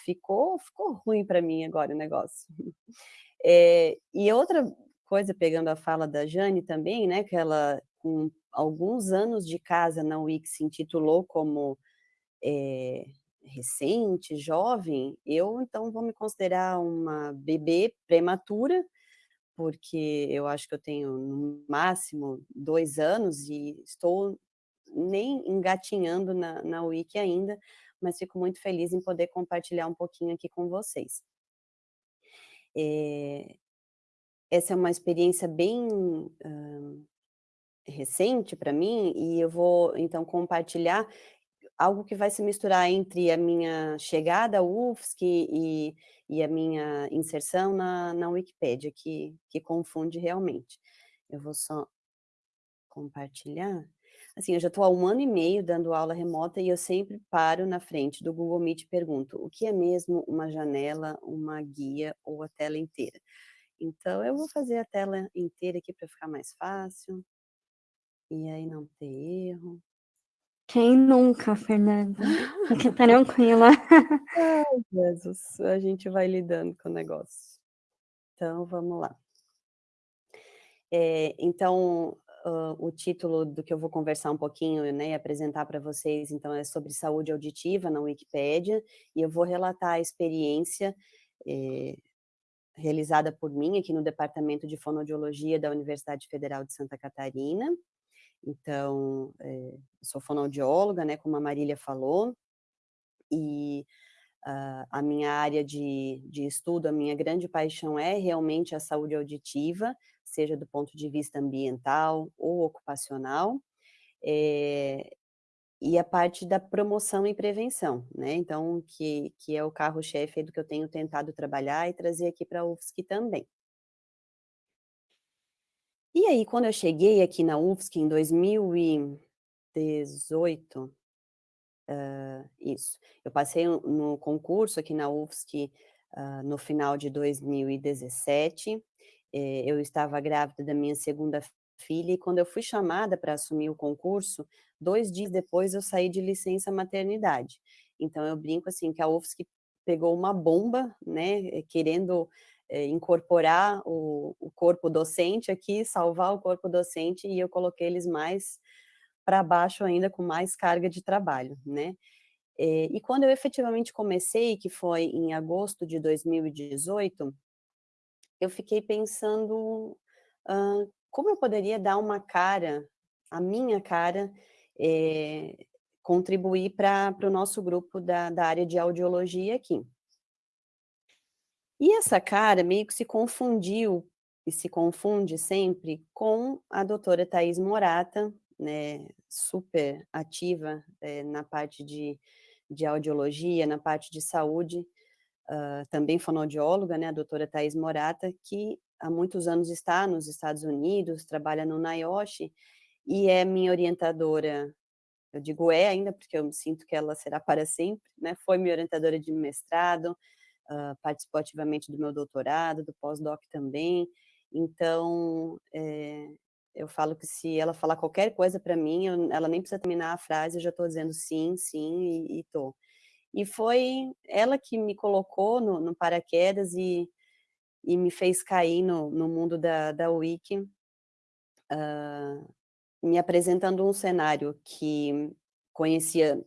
S3: ficou, ficou ruim para mim agora o negócio. É, e outra coisa, pegando a fala da Jane também, né, que ela, com alguns anos de casa na Wix, se intitulou como é, recente, jovem, eu então vou me considerar uma bebê prematura, porque eu acho que eu tenho no máximo dois anos e estou nem engatinhando na, na Wiki ainda, mas fico muito feliz em poder compartilhar um pouquinho aqui com vocês. É, essa é uma experiência bem uh, recente para mim e eu vou então compartilhar algo que vai se misturar entre a minha chegada ao UFSC e, e a minha inserção na, na Wikipédia, que, que confunde realmente. Eu vou só compartilhar. Assim, eu já estou há um ano e meio dando aula remota e eu sempre paro na frente do Google Meet e pergunto, o que é mesmo uma janela, uma guia ou a tela inteira? Então, eu vou fazer a tela inteira aqui para ficar mais fácil. E aí não ter erro.
S1: Quem nunca, Fernanda? Fique tranquila.
S3: Ai, Jesus, a gente vai lidando com o negócio. Então, vamos lá. É, então, uh, o título do que eu vou conversar um pouquinho né, e apresentar para vocês, então, é sobre saúde auditiva na Wikipédia, e eu vou relatar a experiência é, realizada por mim aqui no Departamento de Fonoaudiologia da Universidade Federal de Santa Catarina, então, é, sou fonoaudióloga, né, como a Marília falou, e uh, a minha área de, de estudo, a minha grande paixão é realmente a saúde auditiva, seja do ponto de vista ambiental ou ocupacional, é, e a parte da promoção e prevenção, né, então, que, que é o carro-chefe do que eu tenho tentado trabalhar e trazer aqui para a UFSC também. E aí, quando eu cheguei aqui na UFSC em 2018, uh, isso, eu passei no concurso aqui na UFSC uh, no final de 2017, eh, eu estava grávida da minha segunda filha, e quando eu fui chamada para assumir o concurso, dois dias depois eu saí de licença maternidade. Então, eu brinco assim, que a UFSC pegou uma bomba, né, querendo é, incorporar o, o, corpo docente aqui, salvar o corpo docente, e eu coloquei eles mais para baixo ainda, com mais carga de trabalho, né. É, e quando eu efetivamente comecei, que foi em agosto de 2018, eu fiquei pensando uh, como eu poderia dar uma cara, a minha cara, é, contribuir para o nosso grupo da, da área de audiologia aqui. E essa cara meio que se confundiu, e se confunde sempre, com a doutora Thais Morata, né, super ativa é, na parte de, de audiologia, na parte de saúde, uh, também fonoaudióloga, né, a doutora Thais Morata, que há muitos anos está nos Estados Unidos, trabalha no NIOSH, e é minha orientadora, eu digo é ainda, porque eu sinto que ela será para sempre, né, foi minha orientadora de mestrado, uh, participou ativamente do meu doutorado, do pós-doc também, então, é, eu falo que se ela falar qualquer coisa para mim, eu, ela nem precisa terminar a frase, eu já estou dizendo sim, sim, e estou. E foi ela que me colocou no, no paraquedas e, e me fez cair no, no mundo da, da Wiki, uh, me apresentando um cenário que conhecia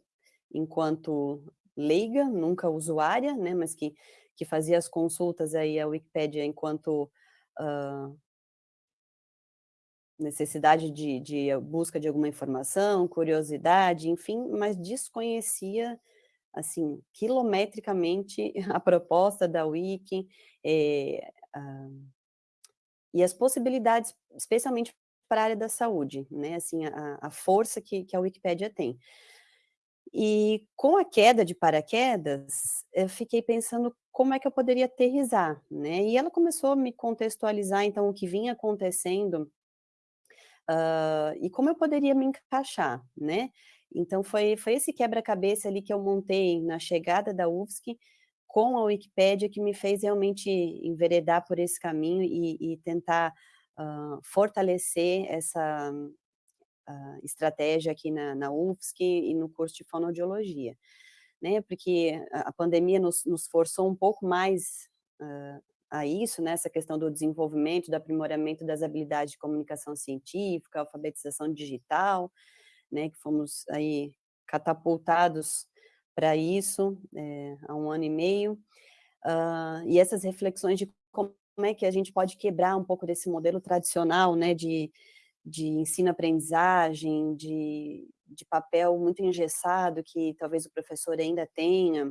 S3: enquanto leiga, nunca usuária, né, mas que, que fazia as consultas aí à Wikipédia enquanto uh, necessidade de, de busca de alguma informação, curiosidade, enfim, mas desconhecia assim, quilometricamente a proposta da Wiki é, e as possibilidades, especialmente para a área da saúde, né, assim, a, a força que, que a Wikipédia tem. E com a queda de paraquedas, eu fiquei pensando como é que eu poderia aterrizar, né, e ela começou a me contextualizar, então, o que vinha acontecendo uh, e como eu poderia me encaixar, né, então, foi, foi esse quebra-cabeça ali que eu montei na chegada da UFSC com a Wikipédia que me fez realmente enveredar por esse caminho e, e tentar uh, fortalecer essa estratégia aqui na, na UFSC e no curso de fonoaudiologia. Né, porque a pandemia nos, nos forçou um pouco mais uh, a isso, né, essa questão do desenvolvimento, do aprimoramento das habilidades de comunicação científica, alfabetização digital, né, que fomos aí catapultados para isso é, há um ano e meio, uh, e essas reflexões de como é que a gente pode quebrar um pouco desse modelo tradicional, né, de, de ensino-aprendizagem, de, de papel muito engessado que talvez o professor ainda tenha,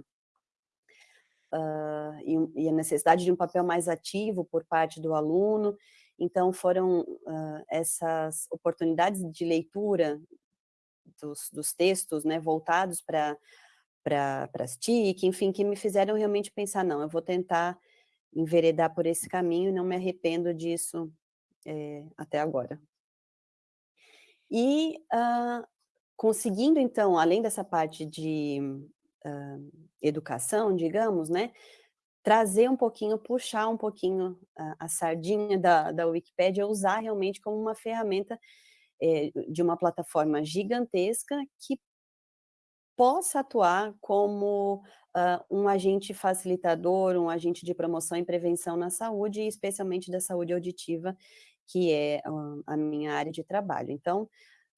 S3: uh, e, e, a necessidade de um papel mais ativo por parte do aluno, então foram uh, essas oportunidades de leitura dos, dos textos, né, voltados para para as TIC, enfim, que me fizeram realmente pensar, não, eu vou tentar enveredar por esse caminho e não me arrependo disso é, até agora. E uh, conseguindo, então, além dessa parte de uh, educação, digamos, né, trazer um pouquinho, puxar um pouquinho a, a sardinha da, da Wikipédia, usar realmente como uma ferramenta é, de uma plataforma gigantesca que possa atuar como uh, um agente facilitador, um agente de promoção e prevenção na saúde, especialmente da saúde auditiva, que é a minha área de trabalho. Então,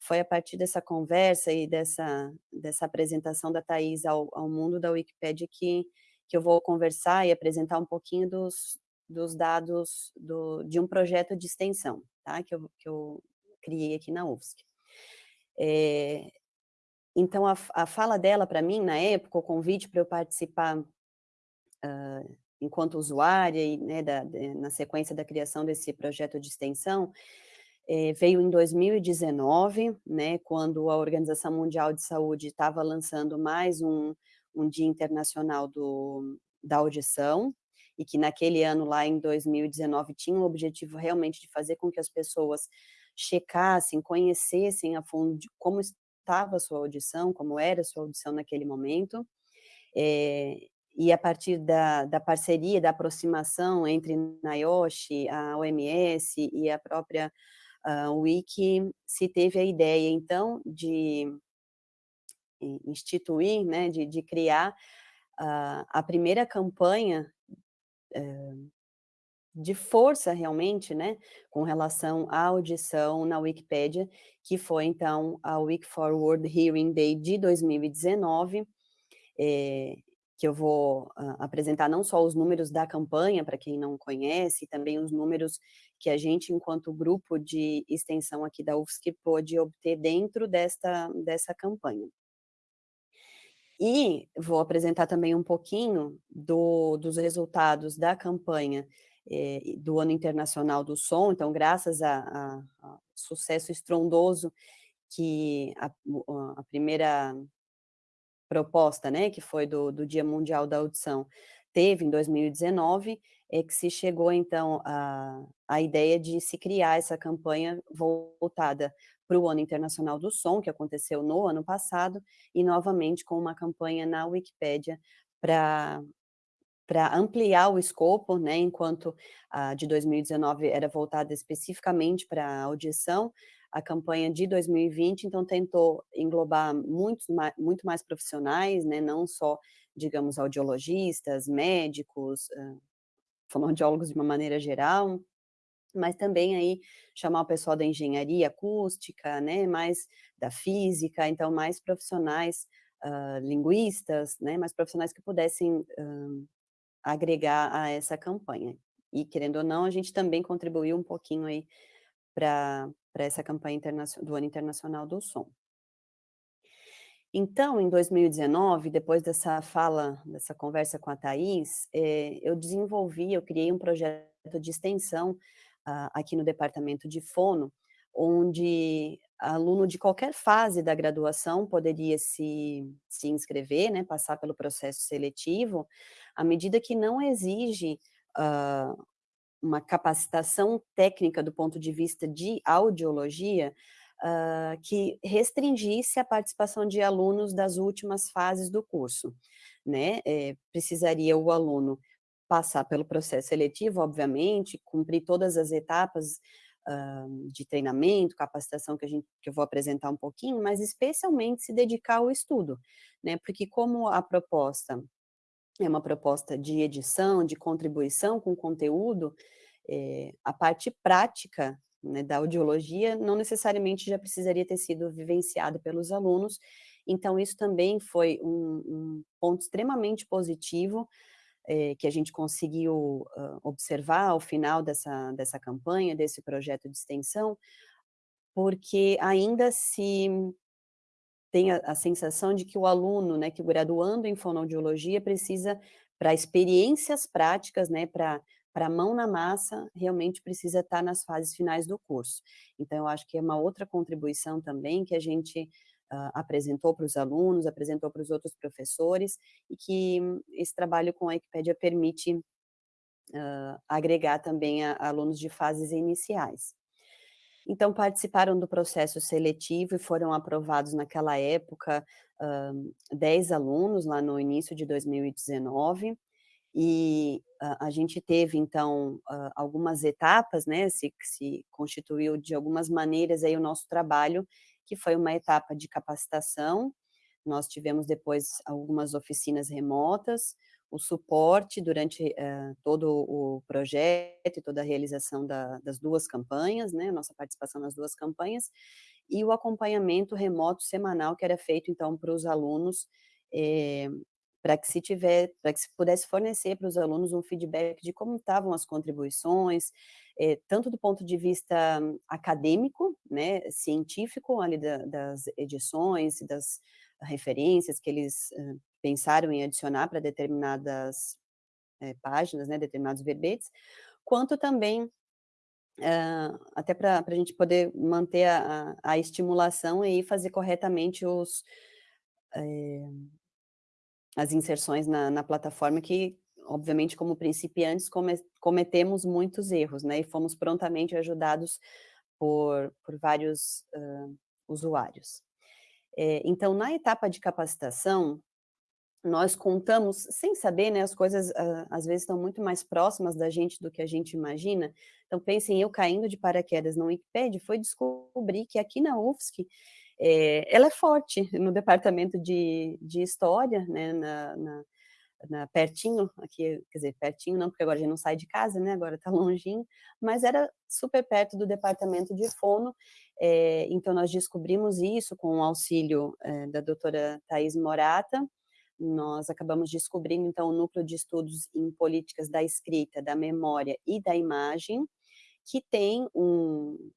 S3: foi a partir dessa conversa e dessa, dessa apresentação da Thais ao, ao mundo da Wikipédia que, que eu vou conversar e apresentar um pouquinho dos, dos dados do, de um projeto de extensão, tá? que, eu, que eu criei aqui na UFSC. É, então, a, a, fala dela para mim, na época, o convite para eu participar uh, enquanto usuária, e, né, da, de, na sequência da criação desse projeto de extensão, é, veio em 2019, né, quando a Organização Mundial de Saúde estava lançando mais um, um Dia Internacional do, da Audição, e que naquele ano, lá em 2019, tinha o objetivo realmente de fazer com que as pessoas checassem, conhecessem a fundo como estava a sua audição, como era a sua audição naquele momento, é, e a partir da, da, parceria, da aproximação entre NIOSH, a OMS e a própria uh, Wiki, se teve a ideia, então, de instituir, né, de, de criar uh, a primeira campanha uh, de força realmente, né, com relação à audição na Wikipédia, que foi então a Week for World Hearing Day de 2019, é, que eu vou uh, apresentar não só os números da campanha, para quem não conhece, também os números que a gente, enquanto grupo de extensão aqui da UFSC, pôde obter dentro desta, dessa campanha. E vou apresentar também um pouquinho do, dos resultados da campanha eh, do Ano Internacional do Som, então, graças ao sucesso estrondoso que a, a primeira proposta, né, que foi do, do Dia Mundial da Audição, teve em 2019, é que se chegou, então, a, a ideia de se criar essa campanha voltada para o Ano Internacional do Som, que aconteceu no ano passado, e novamente com uma campanha na Wikipédia para para ampliar o escopo, né, enquanto a de 2019 era voltada especificamente para a audição, a campanha de 2020, então, tentou englobar muito mais profissionais, né, não só, digamos, audiologistas, médicos, fonoaudiólogos de uma maneira geral, mas também aí chamar o pessoal da engenharia acústica, né, mais da física, então mais profissionais, uh, linguistas, né, mais profissionais que pudessem uh, agregar a essa campanha. E, querendo ou não, a gente também contribuiu um pouquinho aí para essa campanha do Ano Internacional do Som. Então, em 2019, depois dessa fala, dessa conversa com a Thais, eh, eu desenvolvi, eu criei um projeto de extensão uh, aqui no departamento de fono, onde aluno de qualquer fase da graduação poderia se, se inscrever, né, passar pelo processo seletivo, à medida que não exige uh, uma capacitação técnica do ponto de vista de audiologia, uh, que restringisse a participação de alunos das últimas fases do curso. Né? É, precisaria o aluno passar pelo processo seletivo, obviamente, cumprir todas as etapas uh, de treinamento, capacitação que, a gente, que eu vou apresentar um pouquinho, mas especialmente se dedicar ao estudo, né? Porque como a proposta é uma proposta de edição, de contribuição com conteúdo, é, a parte prática né, da audiologia não necessariamente já precisaria ter sido vivenciada pelos alunos, então isso também foi um, um ponto extremamente positivo é, que a gente conseguiu uh, observar ao final dessa, dessa campanha, desse projeto de extensão, porque ainda se tem a, a, sensação de que o aluno, né, que o graduando em fonoaudiologia precisa, para experiências práticas, né, para para mão na massa, realmente precisa estar nas fases finais do curso. Então, eu acho que é uma outra contribuição também que a gente uh, apresentou para os alunos, apresentou para os outros professores, e que esse trabalho com a Wikipédia permite uh, agregar também a, a alunos de fases iniciais. Então, participaram do processo seletivo e foram aprovados naquela época uh, 10 alunos, lá no início de 2019, e a gente teve, então, algumas etapas, né, se, se constituiu de algumas maneiras aí o nosso trabalho, que foi uma etapa de capacitação, nós tivemos depois algumas oficinas remotas, o suporte durante uh, todo o projeto e toda a realização da, das duas campanhas, né, nossa participação nas duas campanhas, e o acompanhamento remoto semanal que era feito, então, para os alunos, eh, para que se tiver, para que se pudesse fornecer para os alunos um feedback de como estavam as contribuições, eh, tanto do ponto de vista acadêmico, né, científico, ali da, das edições, das referências que eles uh, pensaram em adicionar para determinadas é, páginas, né, determinados verbetes, quanto também uh, até para a gente poder manter a, a, estimulação e fazer corretamente os, é, as inserções na, na, plataforma que, obviamente, como principiantes, come, cometemos muitos erros, né, e fomos prontamente ajudados por, por vários uh, usuários. É, então, na etapa de capacitação, nós contamos, sem saber, né, as coisas uh, às vezes estão muito mais próximas da gente do que a gente imagina. Então, pensem, eu caindo de paraquedas no Wikipedia, foi descobrir que aqui na UFSC é, ela é forte no departamento de, de História, né, na, na, na, pertinho, aqui, quer dizer, pertinho não, porque agora a gente não sai de casa, né, agora está longinho, mas era super perto do departamento de fono, é, então nós descobrimos isso com o auxílio é, da doutora Thais Morata, nós acabamos descobrindo, então, o núcleo de estudos em políticas da escrita, da memória e da imagem, que tem um,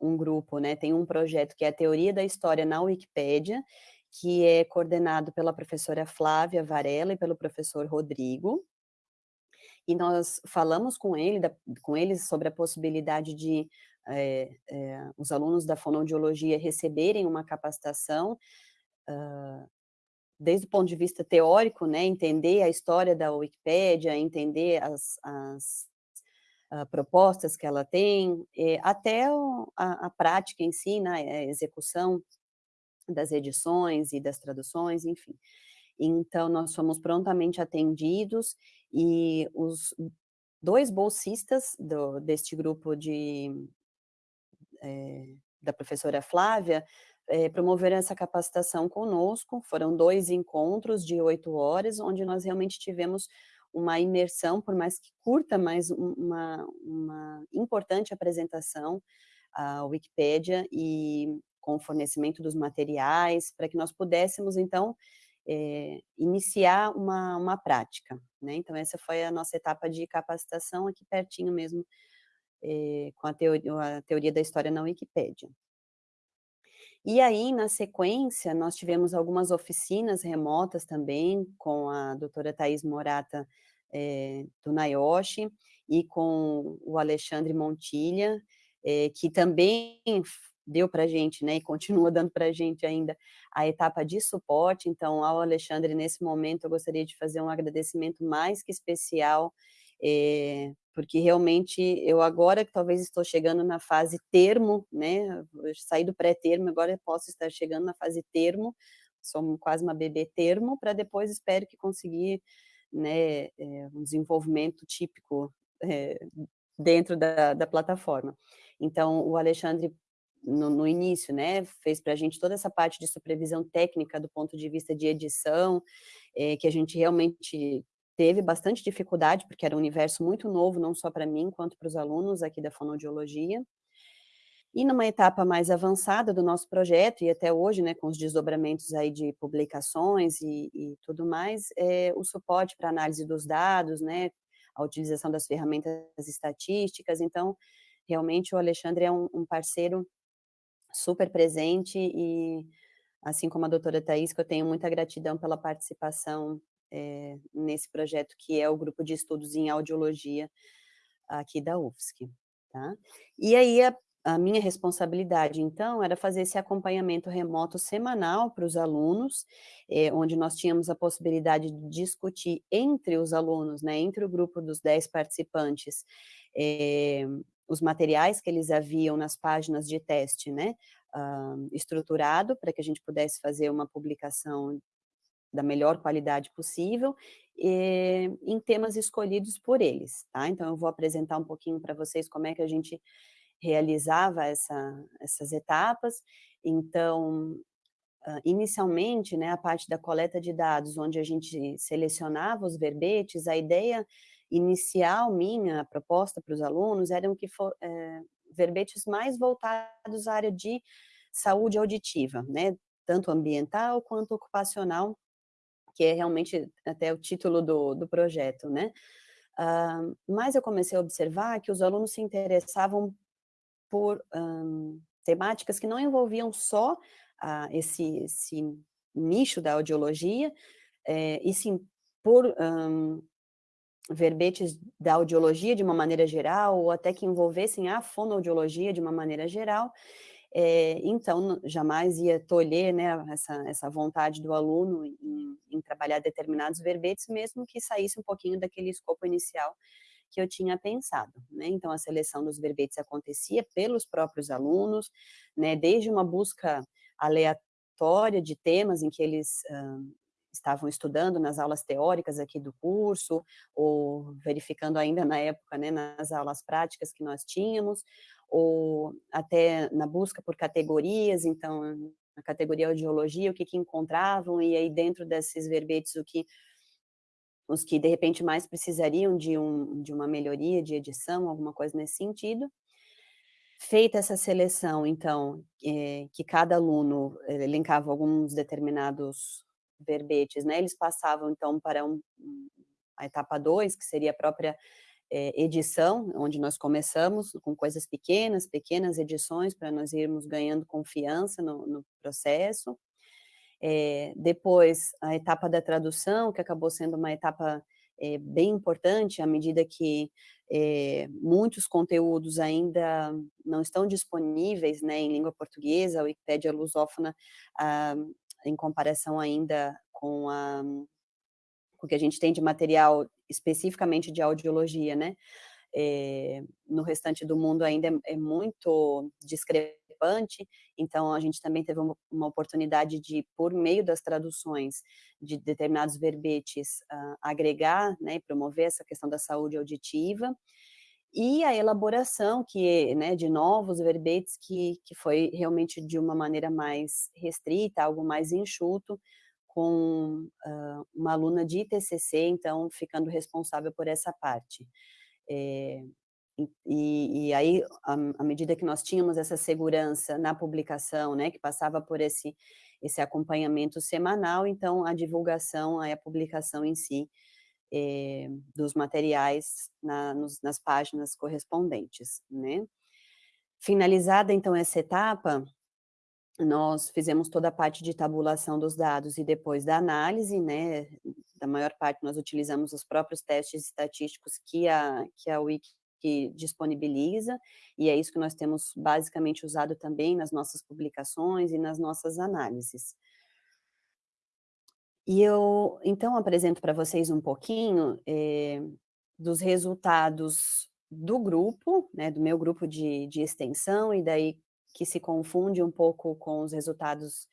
S3: um grupo, né, tem um projeto que é a Teoria da História na Wikipédia, que é coordenado pela professora Flávia Varela e pelo professor Rodrigo, e nós falamos com, ele, da, com eles sobre a possibilidade de é, é, os alunos da fonoaudiologia receberem uma capacitação uh, desde o ponto de vista teórico, né, entender a história da Wikipédia, entender as, as uh, propostas que ela tem, até o, a, a, prática em si, né, a execução das edições e das traduções, enfim. Então, nós fomos prontamente atendidos e os dois bolsistas do, deste grupo de, é, da professora Flávia é, promoveram essa capacitação conosco, foram dois encontros de oito horas, onde nós realmente tivemos uma imersão, por mais que curta, mas uma, uma importante apresentação à Wikipédia e com o fornecimento dos materiais, para que nós pudéssemos, então, é, iniciar uma, uma prática. Né? Então, essa foi a nossa etapa de capacitação aqui pertinho mesmo, é, com a teoria, a teoria da história na Wikipédia. E aí, na sequência, nós tivemos algumas oficinas remotas também, com a doutora Thais Morata é, do Nayoshi e com o Alexandre Montilha, é, que também deu para a gente, né, e continua dando para a gente ainda a etapa de suporte, então ao Alexandre, nesse momento, eu gostaria de fazer um agradecimento mais que especial, é, porque realmente eu agora que talvez estou chegando na fase termo, né, saí do pré-termo, agora eu posso estar chegando na fase termo, sou quase uma bebê termo, para depois espero que conseguir, né, é, um desenvolvimento típico é, dentro da, da plataforma. Então, o Alexandre, no, no início, né, fez para a gente toda essa parte de supervisão técnica do ponto de vista de edição, é, que a gente realmente teve bastante dificuldade, porque era um universo muito novo, não só para mim, quanto para os alunos aqui da fonoaudiologia. E numa etapa mais avançada do nosso projeto, e até hoje, né, com os desdobramentos aí de publicações e, e tudo mais, é, o suporte para análise dos dados, né, a utilização das ferramentas estatísticas, então, realmente o Alexandre é um, um parceiro super presente e, assim como a doutora Thais, que eu tenho muita gratidão pela participação é, nesse projeto que é o grupo de estudos em audiologia aqui da UFSC. Tá? E aí a, a minha responsabilidade, então, era fazer esse acompanhamento remoto semanal para os alunos, é, onde nós tínhamos a possibilidade de discutir entre os alunos, né, entre o grupo dos 10 participantes, é, os materiais que eles haviam nas páginas de teste, né, uh, estruturado, para que a gente pudesse fazer uma publicação da melhor qualidade possível, e, em temas escolhidos por eles, tá? Então, eu vou apresentar um pouquinho para vocês como é que a gente realizava essa, essas etapas. Então, inicialmente, né, a parte da coleta de dados, onde a gente selecionava os verbetes, a ideia inicial minha, a proposta para os alunos, eram que for, é, verbetes mais voltados à área de saúde auditiva, né, tanto ambiental quanto ocupacional, que é realmente até o título do, do projeto, né? Uh, mas eu comecei a observar que os alunos se interessavam por um, temáticas que não envolviam só uh, esse, esse, nicho da audiologia, é, e sim por um, verbetes da audiologia de uma maneira geral, ou até que envolvessem a fonoaudiologia de uma maneira geral, é, então, jamais ia tolher né, essa, essa vontade do aluno em, em, trabalhar determinados verbetes, mesmo que saísse um pouquinho daquele escopo inicial que eu tinha pensado. Né? Então, a seleção dos verbetes acontecia pelos próprios alunos, né, desde uma busca aleatória de temas em que eles uh, estavam estudando nas aulas teóricas aqui do curso, ou verificando ainda na época, né, nas aulas práticas que nós tínhamos, ou até na busca por categorias, então, na categoria audiologia, o que, que encontravam, e aí dentro desses verbetes, o que os que de repente mais precisariam de, um, de uma melhoria de edição, alguma coisa nesse sentido. Feita essa seleção, então, é, que cada aluno eh, elencava alguns determinados verbetes, né, eles passavam, então, para um, a etapa 2, que seria a própria é, edição, onde nós começamos com coisas pequenas, pequenas edições, para nós irmos ganhando confiança no, no processo. É, depois, a etapa da tradução, que acabou sendo uma etapa é, bem importante, à medida que é, muitos conteúdos ainda não estão disponíveis né, em língua portuguesa, a Wikipédia lusófona, ah, em comparação ainda com, a, com o que a gente tem de material especificamente de audiologia, né? É, no restante do mundo ainda é, é, muito discrepante, então a gente também teve uma, uma, oportunidade de, por meio das traduções de determinados verbetes, uh, agregar né, e promover essa questão da saúde auditiva, e a elaboração que, né, de novos verbetes que, que foi realmente de uma maneira mais restrita, algo mais enxuto, com uh, uma aluna de TCC, então ficando responsável por essa parte. É, e, e, aí, à medida que nós tínhamos essa segurança na publicação, né, que passava por esse, esse acompanhamento semanal, então a divulgação, a publicação em si é, dos materiais na, nos, nas páginas correspondentes, né. Finalizada, então, essa etapa, nós fizemos toda a parte de tabulação dos dados e depois da análise, né, da maior parte nós utilizamos os próprios testes estatísticos que a, que a Wiki disponibiliza, e é isso que nós temos basicamente usado também nas nossas publicações e nas nossas análises. E eu, então, apresento para vocês um pouquinho é, dos resultados do grupo, né, do meu grupo de, de extensão, e daí que se confunde um pouco com os resultados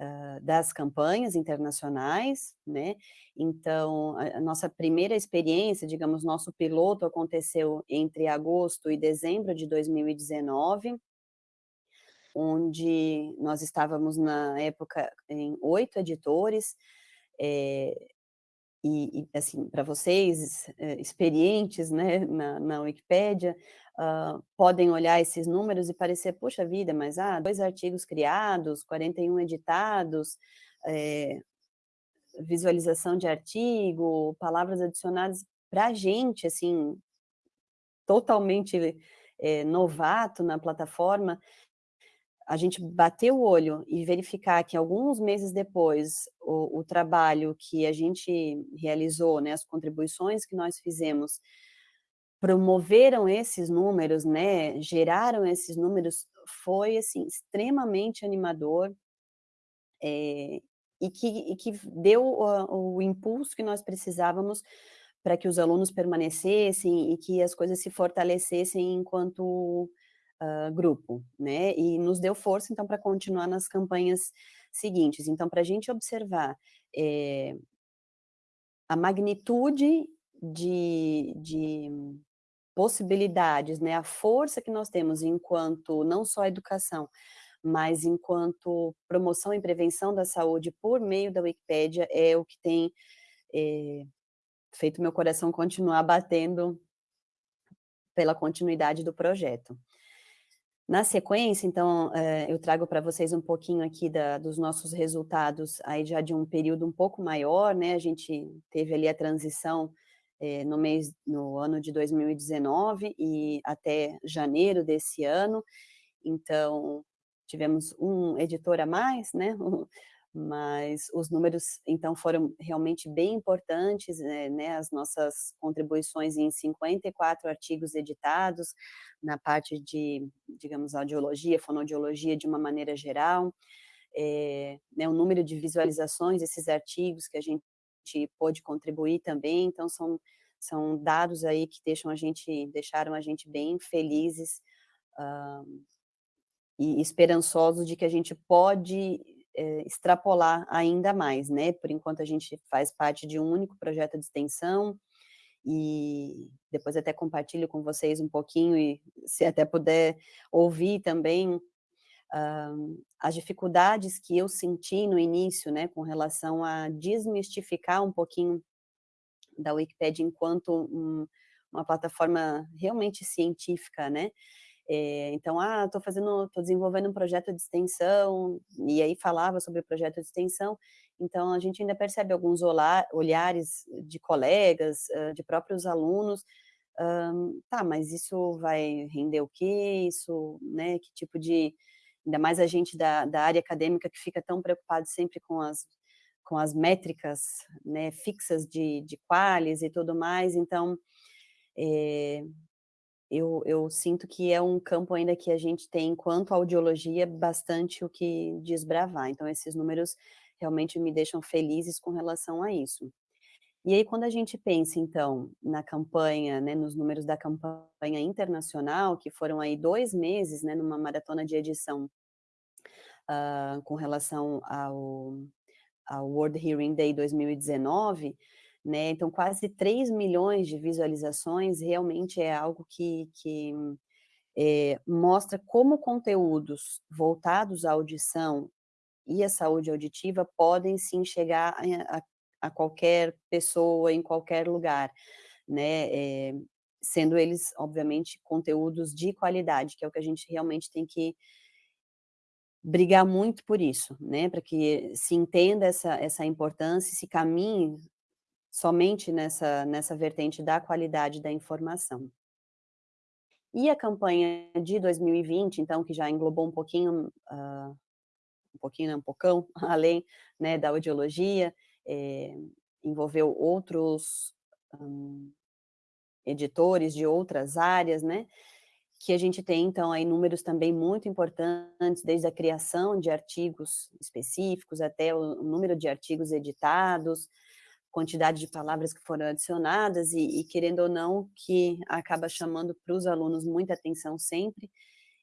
S3: uh, das campanhas internacionais, né? Então, a, a, nossa primeira experiência, digamos, nosso piloto aconteceu entre agosto e dezembro de 2019, onde nós estávamos na época em oito editores, é, e, e, assim, para vocês, é, experientes né, na, na Wikipédia, uh, podem olhar esses números e parecer, puxa vida, mas ah, dois artigos criados, 41 editados, é, visualização de artigo, palavras adicionadas, para a gente, assim, totalmente é, novato na plataforma, a gente bater o olho e verificar que alguns meses depois o, o, trabalho que a gente realizou, né, as contribuições que nós fizemos, promoveram esses números, né, geraram esses números, foi, assim, extremamente animador, é, e, que, e que deu o, o impulso que nós precisávamos para que os alunos permanecessem e que as coisas se fortalecessem enquanto uh, grupo, né, e nos deu força, então, para continuar nas campanhas seguintes. Então, para a gente observar é, a magnitude de, de possibilidades, né, a força que nós temos enquanto, não só educação, mas enquanto promoção e prevenção da saúde por meio da Wikipédia é o que tem é, feito meu coração continuar batendo pela continuidade do projeto. Na sequência, então, é, eu trago para vocês um pouquinho aqui da, dos nossos resultados aí já de um período um pouco maior, né, a gente teve ali a transição é, no mês, no ano de 2019 e até janeiro desse ano, então tivemos um editor a mais, né, mas os números, então, foram realmente bem importantes, né, né, as nossas contribuições em 54 artigos editados, na parte de, digamos, audiologia, fonoaudiologia de uma maneira geral, é, né, o número de visualizações desses artigos que a gente pôde contribuir também, então são, são dados aí que deixam a gente, deixaram a gente bem felizes uh, e esperançosos de que a gente pode é, extrapolar ainda mais, né? Por enquanto a gente faz parte de um único projeto de extensão, e depois até compartilho com vocês um pouquinho, e se até puder ouvir também uh, as dificuldades que eu senti no início, né, com relação a desmistificar um pouquinho da Wikipedia enquanto um, uma plataforma realmente científica, né, é, então, ah, estou fazendo, estou desenvolvendo um projeto de extensão, e aí falava sobre o projeto de extensão, então a gente ainda percebe alguns olhares de colegas, de próprios alunos, um, tá, mas isso vai render o quê? Isso, né, que tipo de, ainda mais a gente da, da área acadêmica que fica tão preocupado sempre com as, com as métricas, né, fixas de, de qualis e tudo mais, então, é, eu, eu, sinto que é um campo ainda que a gente tem, enquanto audiologia, bastante o que desbravar. Então, esses números realmente me deixam felizes com relação a isso. E aí, quando a gente pensa, então, na campanha, né, nos números da campanha internacional, que foram aí dois meses, né, numa maratona de edição, uh, com relação ao, ao World Hearing Day 2019, né? Então, quase 3 milhões de visualizações realmente é algo que, que é, mostra como conteúdos voltados à audição e à saúde auditiva podem sim chegar a, a, qualquer pessoa, em qualquer lugar, né? É, sendo eles, obviamente, conteúdos de qualidade, que é o que a gente realmente tem que brigar muito por isso, né, para que se entenda essa, essa importância, se caminhe somente nessa, nessa vertente da qualidade da informação. E a campanha de 2020, então, que já englobou um pouquinho, uh, um pouquinho, um pocão, além né, da audiologia, é, envolveu outros um, editores de outras áreas, né, que a gente tem, então, aí números também muito importantes, desde a criação de artigos específicos até o número de artigos editados, quantidade de palavras que foram adicionadas e, e querendo ou não, que acaba chamando para os alunos muita atenção sempre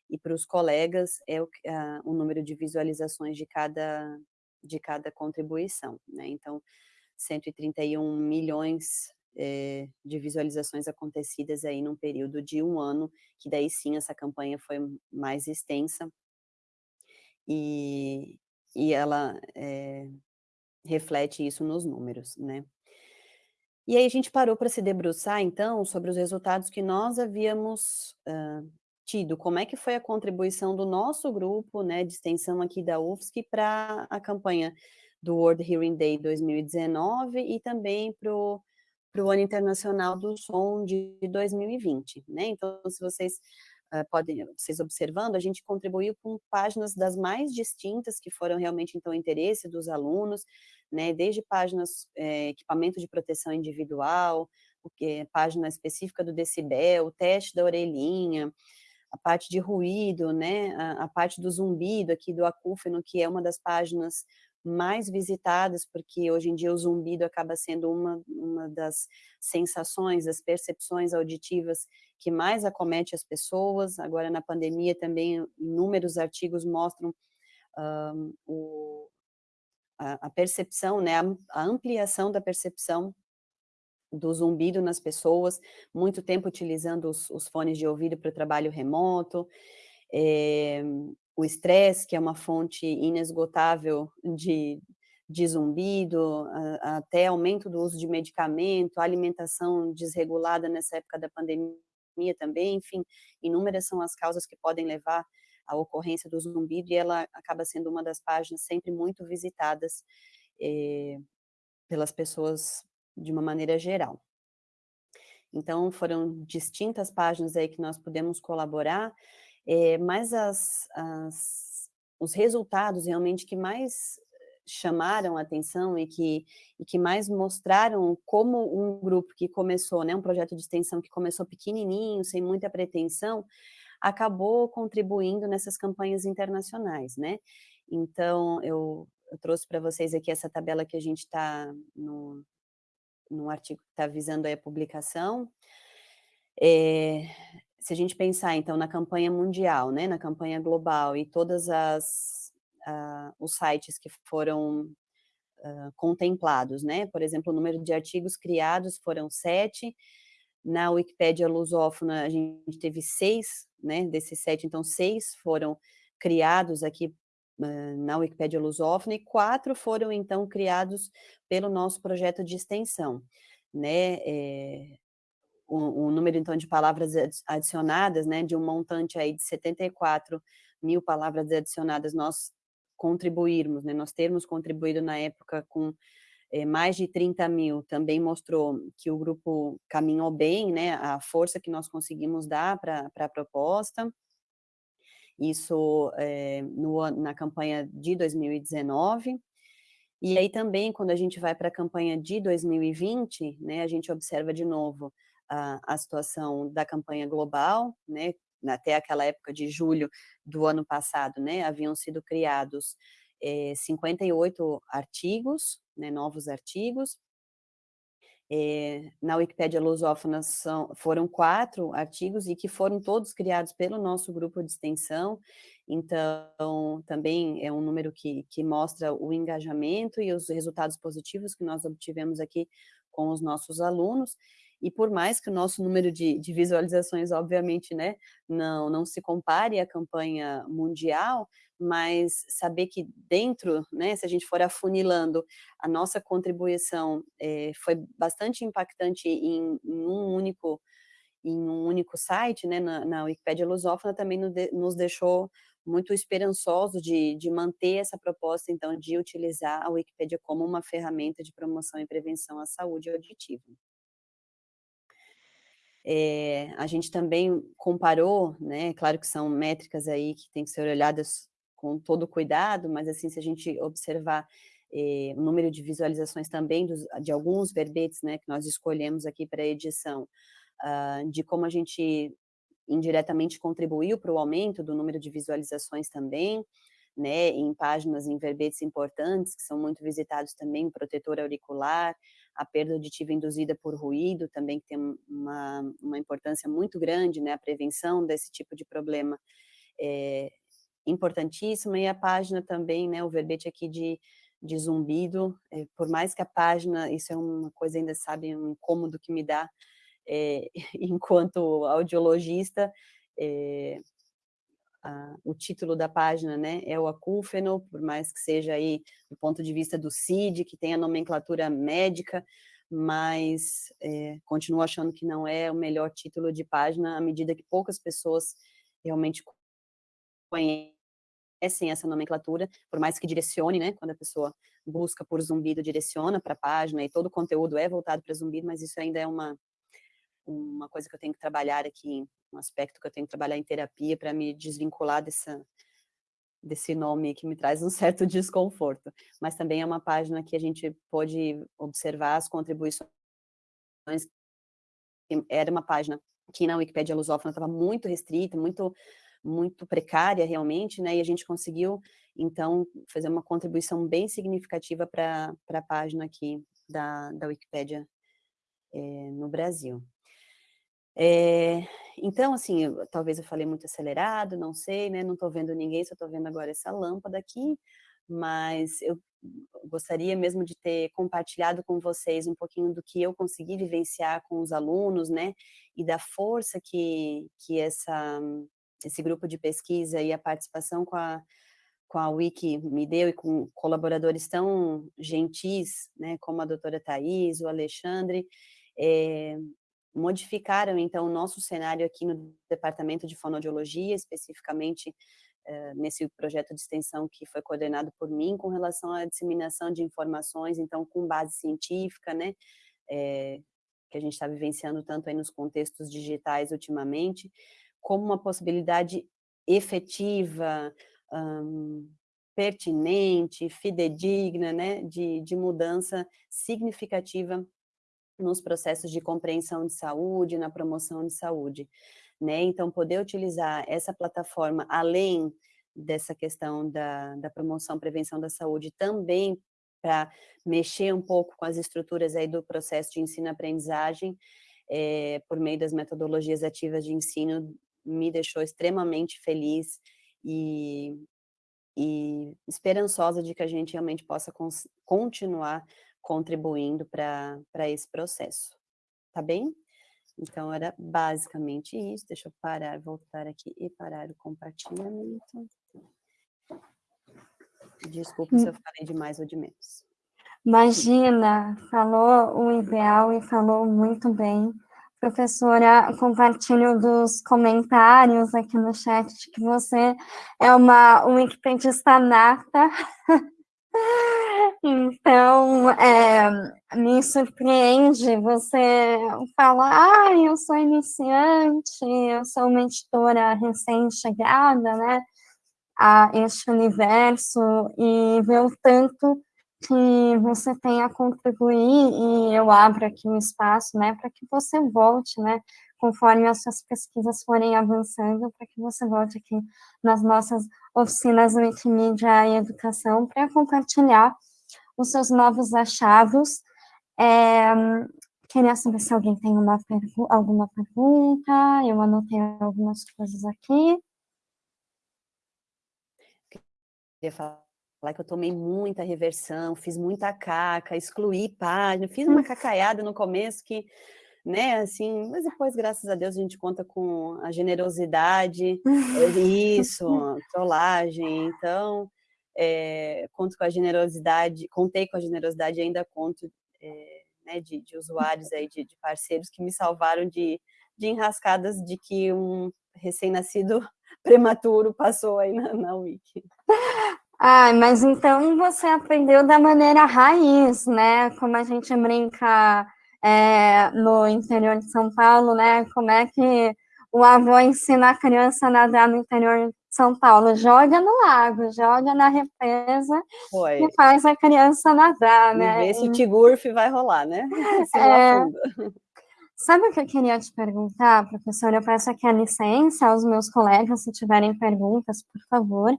S3: e para os colegas é o, a, o número de visualizações de cada, de cada contribuição. Né? Então, 131 milhões é, de visualizações acontecidas aí num período de um ano, que daí sim essa campanha foi mais extensa e, e ela é, reflete isso nos números, né. E aí a gente parou para se debruçar, então, sobre os resultados que nós havíamos uh, tido, como é que foi a contribuição do nosso grupo, né, de extensão aqui da UFSC para a campanha do World Hearing Day 2019 e também para o Ano Internacional do Som de 2020, né, então se vocês podem, vocês observando, a gente contribuiu com páginas das mais distintas, que foram realmente, então, interesse dos alunos, né, desde páginas, é, equipamento de proteção individual, página específica do decibel, o teste da orelhinha, a parte de ruído, né, a, a parte do zumbido aqui do acúfeno, que é uma das páginas mais visitadas, porque hoje em dia o zumbido acaba sendo uma, uma das sensações, das percepções auditivas que mais acomete as pessoas. Agora, na pandemia, também inúmeros artigos mostram um, o, a, a, percepção, né, a, a ampliação da percepção do zumbido nas pessoas, muito tempo utilizando os, os fones de ouvido para o trabalho remoto, é, o estresse, que é uma fonte inesgotável de, de zumbido, até aumento do uso de medicamento, alimentação desregulada nessa época da pandemia também, enfim, inúmeras são as causas que podem levar à ocorrência do zumbido e ela acaba sendo uma das páginas sempre muito visitadas eh, pelas pessoas de uma maneira geral. Então, foram distintas páginas aí que nós pudemos colaborar, é, mas as, as, os resultados realmente que mais chamaram a atenção e que, e que mais mostraram como um grupo que começou, né, um projeto de extensão que começou pequenininho, sem muita pretensão, acabou contribuindo nessas campanhas internacionais, né? Então, eu, eu trouxe para vocês aqui essa tabela que a gente está no, no artigo que está visando a publicação. É, se a gente pensar, então, na campanha mundial, né, na campanha global e todas as, uh, os sites que foram uh, contemplados, né? Por exemplo, o número de artigos criados foram sete, na Wikipédia lusófona a gente teve seis, né? Desses sete, então seis foram criados aqui uh, na Wikipédia lusófona e quatro foram, então, criados pelo nosso projeto de extensão, né? É, o, o, número, então, de palavras adicionadas, né, de um montante aí de 74 mil palavras adicionadas, nós contribuirmos, né, nós termos contribuído na época com é, mais de 30 mil, também mostrou que o grupo caminhou bem, né, a força que nós conseguimos dar para a proposta, isso é, no, na campanha de 2019, e aí também, quando a gente vai para a campanha de 2020, né, a gente observa de novo a, a situação da campanha global, né, até aquela época de julho do ano passado, né, haviam sido criados é, eh, 58 artigos, né, novos artigos, é, na Wikipédia Lusófona são, foram quatro artigos e que foram todos criados pelo nosso grupo de extensão, então também é um número que, que mostra o engajamento e os resultados positivos que nós obtivemos aqui com os nossos alunos, e por mais que o nosso número de, de visualizações, obviamente, né, não, não se compare à campanha mundial, mas saber que dentro, né, se a gente for afunilando, a nossa contribuição é, foi bastante impactante em, em, um único em um único site, né, na, na Wikipédia Lusófona, também nos deixou muito esperançoso de, de manter essa proposta, então, de utilizar a Wikipédia como uma ferramenta de promoção e prevenção à saúde auditiva. É, a gente também comparou, né, claro que são métricas aí que tem que ser olhadas com todo cuidado, mas assim, se a gente observar eh, o número de visualizações também dos, de alguns verbetes, né, que nós escolhemos aqui para a edição, uh, de como a gente indiretamente contribuiu para o aumento do número de visualizações também, né, em páginas, em verbetes importantes, que são muito visitados também, protetor auricular, a perda auditiva induzida por ruído, também tem uma, uma importância muito grande, né, a prevenção desse tipo de problema é importantíssima, e a página também, né, o verbete aqui de, de zumbido, é, por mais que a página, isso é uma coisa ainda, sabe, um incômodo que me dá, é, enquanto audiologista, é, a, o título da página, né, é o acúfeno, por mais que seja aí do ponto de vista do CID, que tem a nomenclatura médica, mas é, continuo achando que não é o melhor título de página, à medida que poucas pessoas realmente conhecem essa nomenclatura, por mais que direcione, né, quando a pessoa busca por zumbido, direciona para a página, e todo o conteúdo é voltado para zumbido, mas isso ainda é uma, uma coisa que eu tenho que trabalhar aqui um aspecto que eu tenho que trabalhar em terapia para me desvincular dessa, desse nome que me traz um certo desconforto. Mas também é uma página que a gente pode observar as contribuições. Era uma página que na Wikipédia lusófona estava muito restrita, muito muito precária realmente, né, e a gente conseguiu, então, fazer uma contribuição bem significativa para a página aqui da, da Wikipédia é, no Brasil. É, então, assim, eu, talvez eu falei muito acelerado, não sei, né? Não estou vendo ninguém, só estou vendo agora essa lâmpada aqui, mas eu gostaria mesmo de ter compartilhado com vocês um pouquinho do que eu consegui vivenciar com os alunos, né? E da força que, que essa, esse grupo de pesquisa e a participação com a, com a Wiki me deu e com colaboradores tão gentis, né? Como a doutora Thais, o Alexandre, é, modificaram, então, o nosso cenário aqui no Departamento de Fonoaudiologia, especificamente uh, nesse projeto de extensão que foi coordenado por mim, com relação à disseminação de informações, então, com base científica, né, é, que a gente está vivenciando tanto aí nos contextos digitais ultimamente, como uma possibilidade efetiva, um, pertinente, fidedigna, né, de, de mudança significativa nos processos de compreensão de saúde, na promoção de saúde, né? Então, poder utilizar essa plataforma, além dessa questão da, da promoção, prevenção da saúde, também para mexer um pouco com as estruturas aí do processo de ensino-aprendizagem, é, por meio das metodologias ativas de ensino, me deixou extremamente feliz e, e esperançosa de que a gente realmente possa continuar contribuindo para esse processo. Tá bem? Então, era basicamente isso. Deixa eu parar, voltar aqui e parar o compartilhamento. Desculpa se eu falei de mais ou de menos.
S1: Imagina, falou o ideal e falou muito bem. Professora, compartilho dos comentários aqui no chat de que você é uma wikipedista nata. Então, é, me surpreende você falar, ah, eu sou iniciante, eu sou uma editora recém-chegada, né, a este universo, e ver o tanto que você tem a contribuir, e eu abro aqui um espaço, né, para que você volte, né, conforme as suas pesquisas forem avançando, para que você volte aqui nas nossas oficinas Wikimedia e Educação para compartilhar os seus novos achados. É, queria saber se alguém tem uma pergu alguma pergunta, eu anotei algumas coisas aqui.
S3: Queria falar que eu tomei muita reversão, fiz muita caca, excluí página, fiz uma cacaiada no começo que né, assim, mas depois, graças a Deus, a gente conta com a generosidade, isso, trollagem, então, é, conto com a generosidade, contei com a generosidade ainda conto é, né, de, de, usuários aí, de, de, parceiros que me salvaram de, de enrascadas de que um recém-nascido prematuro passou aí na, na Wiki.
S1: Ah, mas então você aprendeu da maneira raiz, né? Como a gente brinca é, no interior de São Paulo, né? Como é que o avô ensina a criança a nadar no interior São Paulo? Joga no lago, joga na represa Foi. e faz a criança nadar, né?
S3: E vê se o Tigurf vai rolar, né? Se é...
S1: Sabe o que eu queria te perguntar, professora? Eu peço aqui a licença aos meus colegas, se tiverem perguntas, por favor.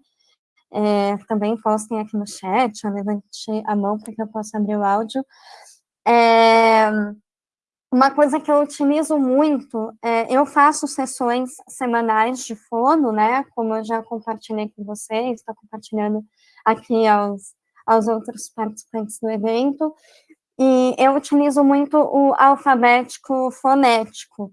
S1: É, também postem aqui no chat, eu levante a mão para que eu possa abrir o áudio. É, uma coisa que eu utilizo muito, é, eu faço sessões semanais de fono, né, como eu já compartilhei com vocês, estou compartilhando aqui aos, aos outros participantes do evento, e eu utilizo muito o alfabético fonético,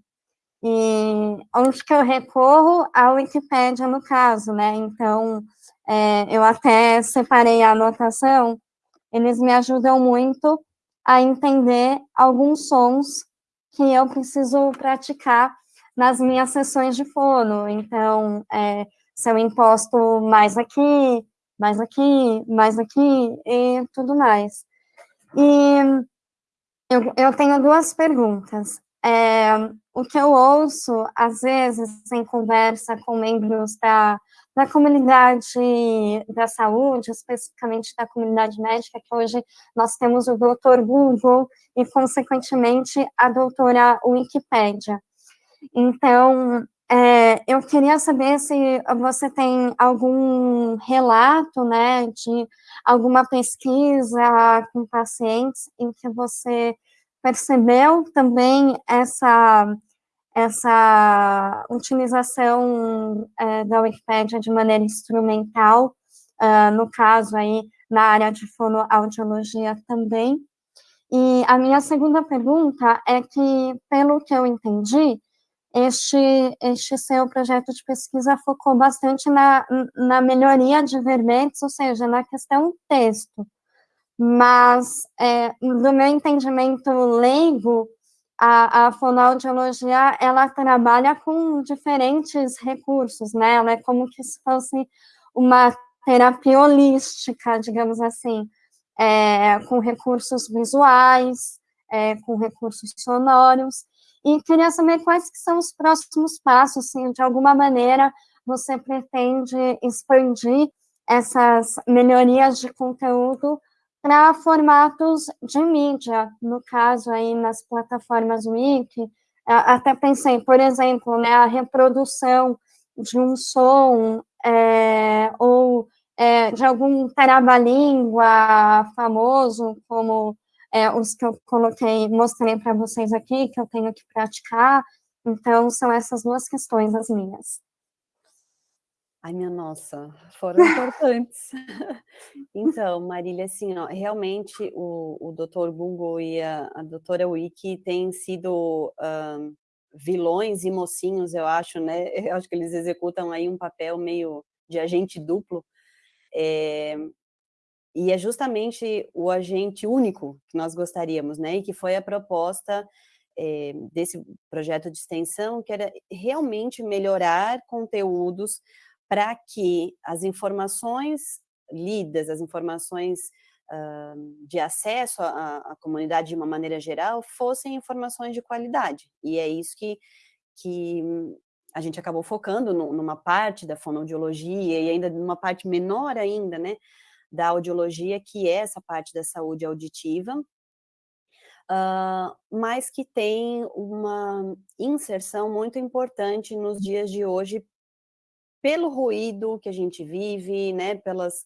S1: e onde que eu recorro? A Wikipédia, no caso, né, então, é, eu até separei a anotação, eles me ajudam muito a entender alguns sons que eu preciso praticar nas minhas sessões de fono. Então, é, se eu imposto mais aqui, mais aqui, mais aqui e tudo mais. E eu, eu tenho duas perguntas. É, o que eu ouço, às vezes, em conversa com membros da da comunidade da saúde, especificamente da comunidade médica, que hoje nós temos o doutor Google e, consequentemente, a doutora Wikipédia. Então, é, eu queria saber se você tem algum relato, né, de alguma pesquisa com pacientes em que você percebeu também essa essa utilização é, da Wikipédia de maneira instrumental, uh, no caso aí, na área de fonoaudiologia também. E a minha segunda pergunta é que, pelo que eu entendi, este, este seu projeto de pesquisa focou bastante na, na melhoria de verbetes, ou seja, na questão texto. Mas, é, do meu entendimento leigo, a, a fonoaudiologia, ela trabalha com diferentes recursos, né? Ela é como que se fosse uma terapia holística, digamos assim, é, com recursos visuais, é, com recursos sonoros, e queria saber quais que são os próximos passos, se de alguma maneira você pretende expandir essas melhorias de conteúdo para formatos de mídia, no caso aí nas plataformas Wiki, até pensei, por exemplo, né, a reprodução de um som é, ou é, de algum trava-língua famoso, como é, os que eu coloquei, mostrei para vocês aqui, que eu tenho que praticar, então são essas duas questões as minhas.
S3: Ai, minha nossa, foram importantes. então, Marília, assim, ó, realmente o, o doutor Google e a, a doutora Wiki têm sido um, vilões e mocinhos, eu acho, né? Eu acho que eles executam aí um papel meio de agente duplo. É, e é justamente o agente único que nós gostaríamos, né? E que foi a proposta é, desse projeto de extensão, que era realmente melhorar conteúdos para que as informações lidas, as informações uh, de acesso à, à, comunidade de uma maneira geral, fossem informações de qualidade. E é isso que, que a gente acabou focando no, numa parte da fonoaudiologia e ainda numa parte menor ainda, né, da audiologia, que é essa parte da saúde auditiva, uh, mas que tem uma inserção muito importante nos dias de hoje pelo ruído que a gente vive, né, pelas,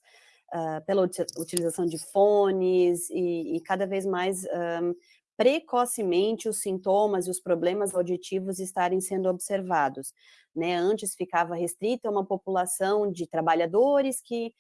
S3: uh, pela utilização de fones e, e cada vez mais um, precocemente os sintomas e os problemas auditivos estarem sendo observados. Né? Antes ficava restrita a uma população de trabalhadores que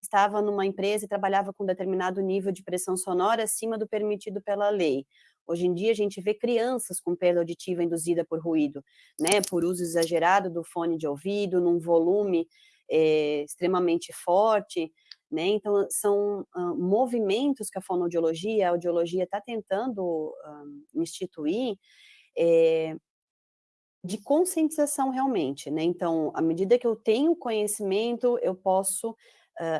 S3: estava numa empresa e trabalhava com determinado nível de pressão sonora acima do permitido pela lei. Hoje em dia, a gente vê crianças com perda auditiva induzida por ruído, né, por uso exagerado do fone de ouvido, num volume é, extremamente forte, né, então são uh, movimentos que a fonoaudiologia, a audiologia está tentando uh, instituir é, de conscientização realmente, né, então, à medida que eu tenho conhecimento, eu posso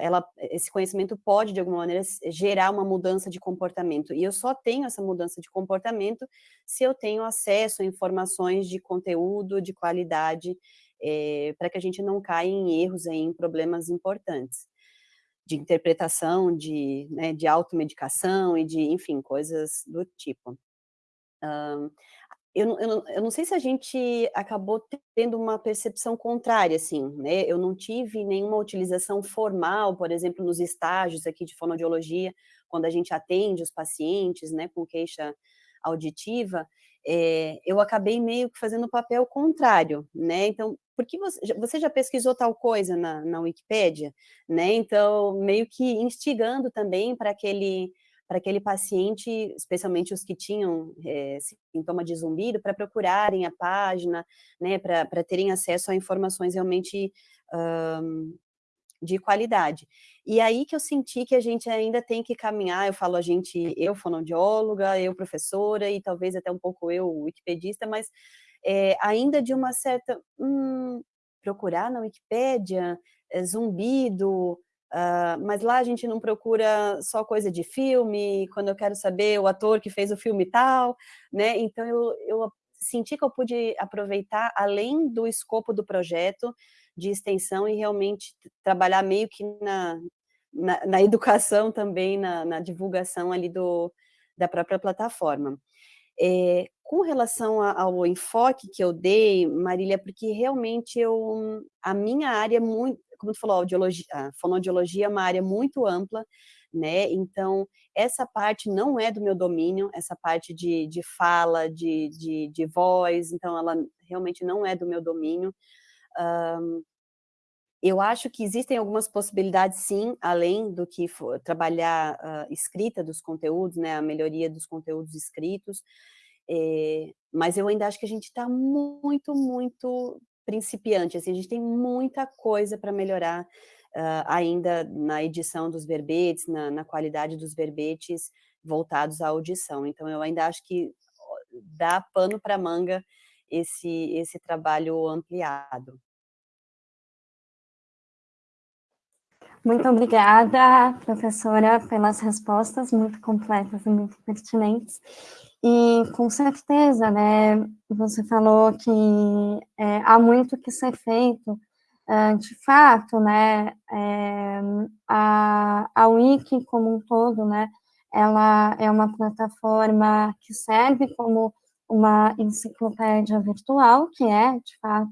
S3: ela, esse conhecimento pode, de alguma maneira, gerar uma mudança de comportamento. E eu só tenho essa mudança de comportamento se eu tenho acesso a informações de conteúdo, de qualidade, é, para que a gente não caia em erros, aí, em problemas importantes de interpretação, de, né, de automedicação e de, enfim, coisas do tipo. Um, eu, eu, eu, não sei se a gente acabou tendo uma percepção contrária, assim, né? Eu não tive nenhuma utilização formal, por exemplo, nos estágios aqui de fonoaudiologia, quando a gente atende os pacientes, né, com queixa auditiva, é, eu acabei meio que fazendo o papel contrário, né? Então, porque você, você já pesquisou tal coisa na, na Wikipédia, né? Então, meio que instigando também para aquele para aquele paciente, especialmente os que tinham é, sintoma de zumbido, para procurarem a página, né, para terem acesso a informações realmente um, de qualidade. E aí que eu senti que a gente ainda tem que caminhar, eu falo a gente, eu fonoaudióloga, eu professora e talvez até um pouco eu wikipedista, mas é, ainda de uma certa, hum, procurar na Wikipédia, é, zumbido, Uh, mas lá a gente não procura só coisa de filme, quando eu quero saber o ator que fez o filme tal, né? Então eu, eu senti que eu pude aproveitar além do escopo do projeto de extensão e realmente trabalhar meio que na, na, na educação também, na, na, divulgação ali do, da própria plataforma. É, com relação ao enfoque que eu dei, Marília, porque realmente eu, a minha área é muito, como tu falou, audiologia, a fonoaudiologia é uma área muito ampla, né? Então, essa parte não é do meu domínio, essa parte de, de fala, de, de, de voz, então ela realmente não é do meu domínio. Um, eu acho que existem algumas possibilidades, sim, além do que for, trabalhar uh, escrita dos conteúdos, né, a melhoria dos conteúdos escritos, é, mas eu ainda acho que a gente está muito, muito principiante, assim, a gente tem muita coisa para melhorar uh, ainda na edição dos verbetes, na, na, qualidade dos verbetes voltados à audição. Então, eu ainda acho que dá pano para manga esse, esse trabalho ampliado.
S1: Muito obrigada, professora, pelas respostas muito completas e muito pertinentes. E com certeza, né, você falou que é, há muito que ser feito, uh, de fato, né, é, a, a Wiki como um todo, né, ela é uma plataforma que serve como uma enciclopédia virtual, que é, de fato,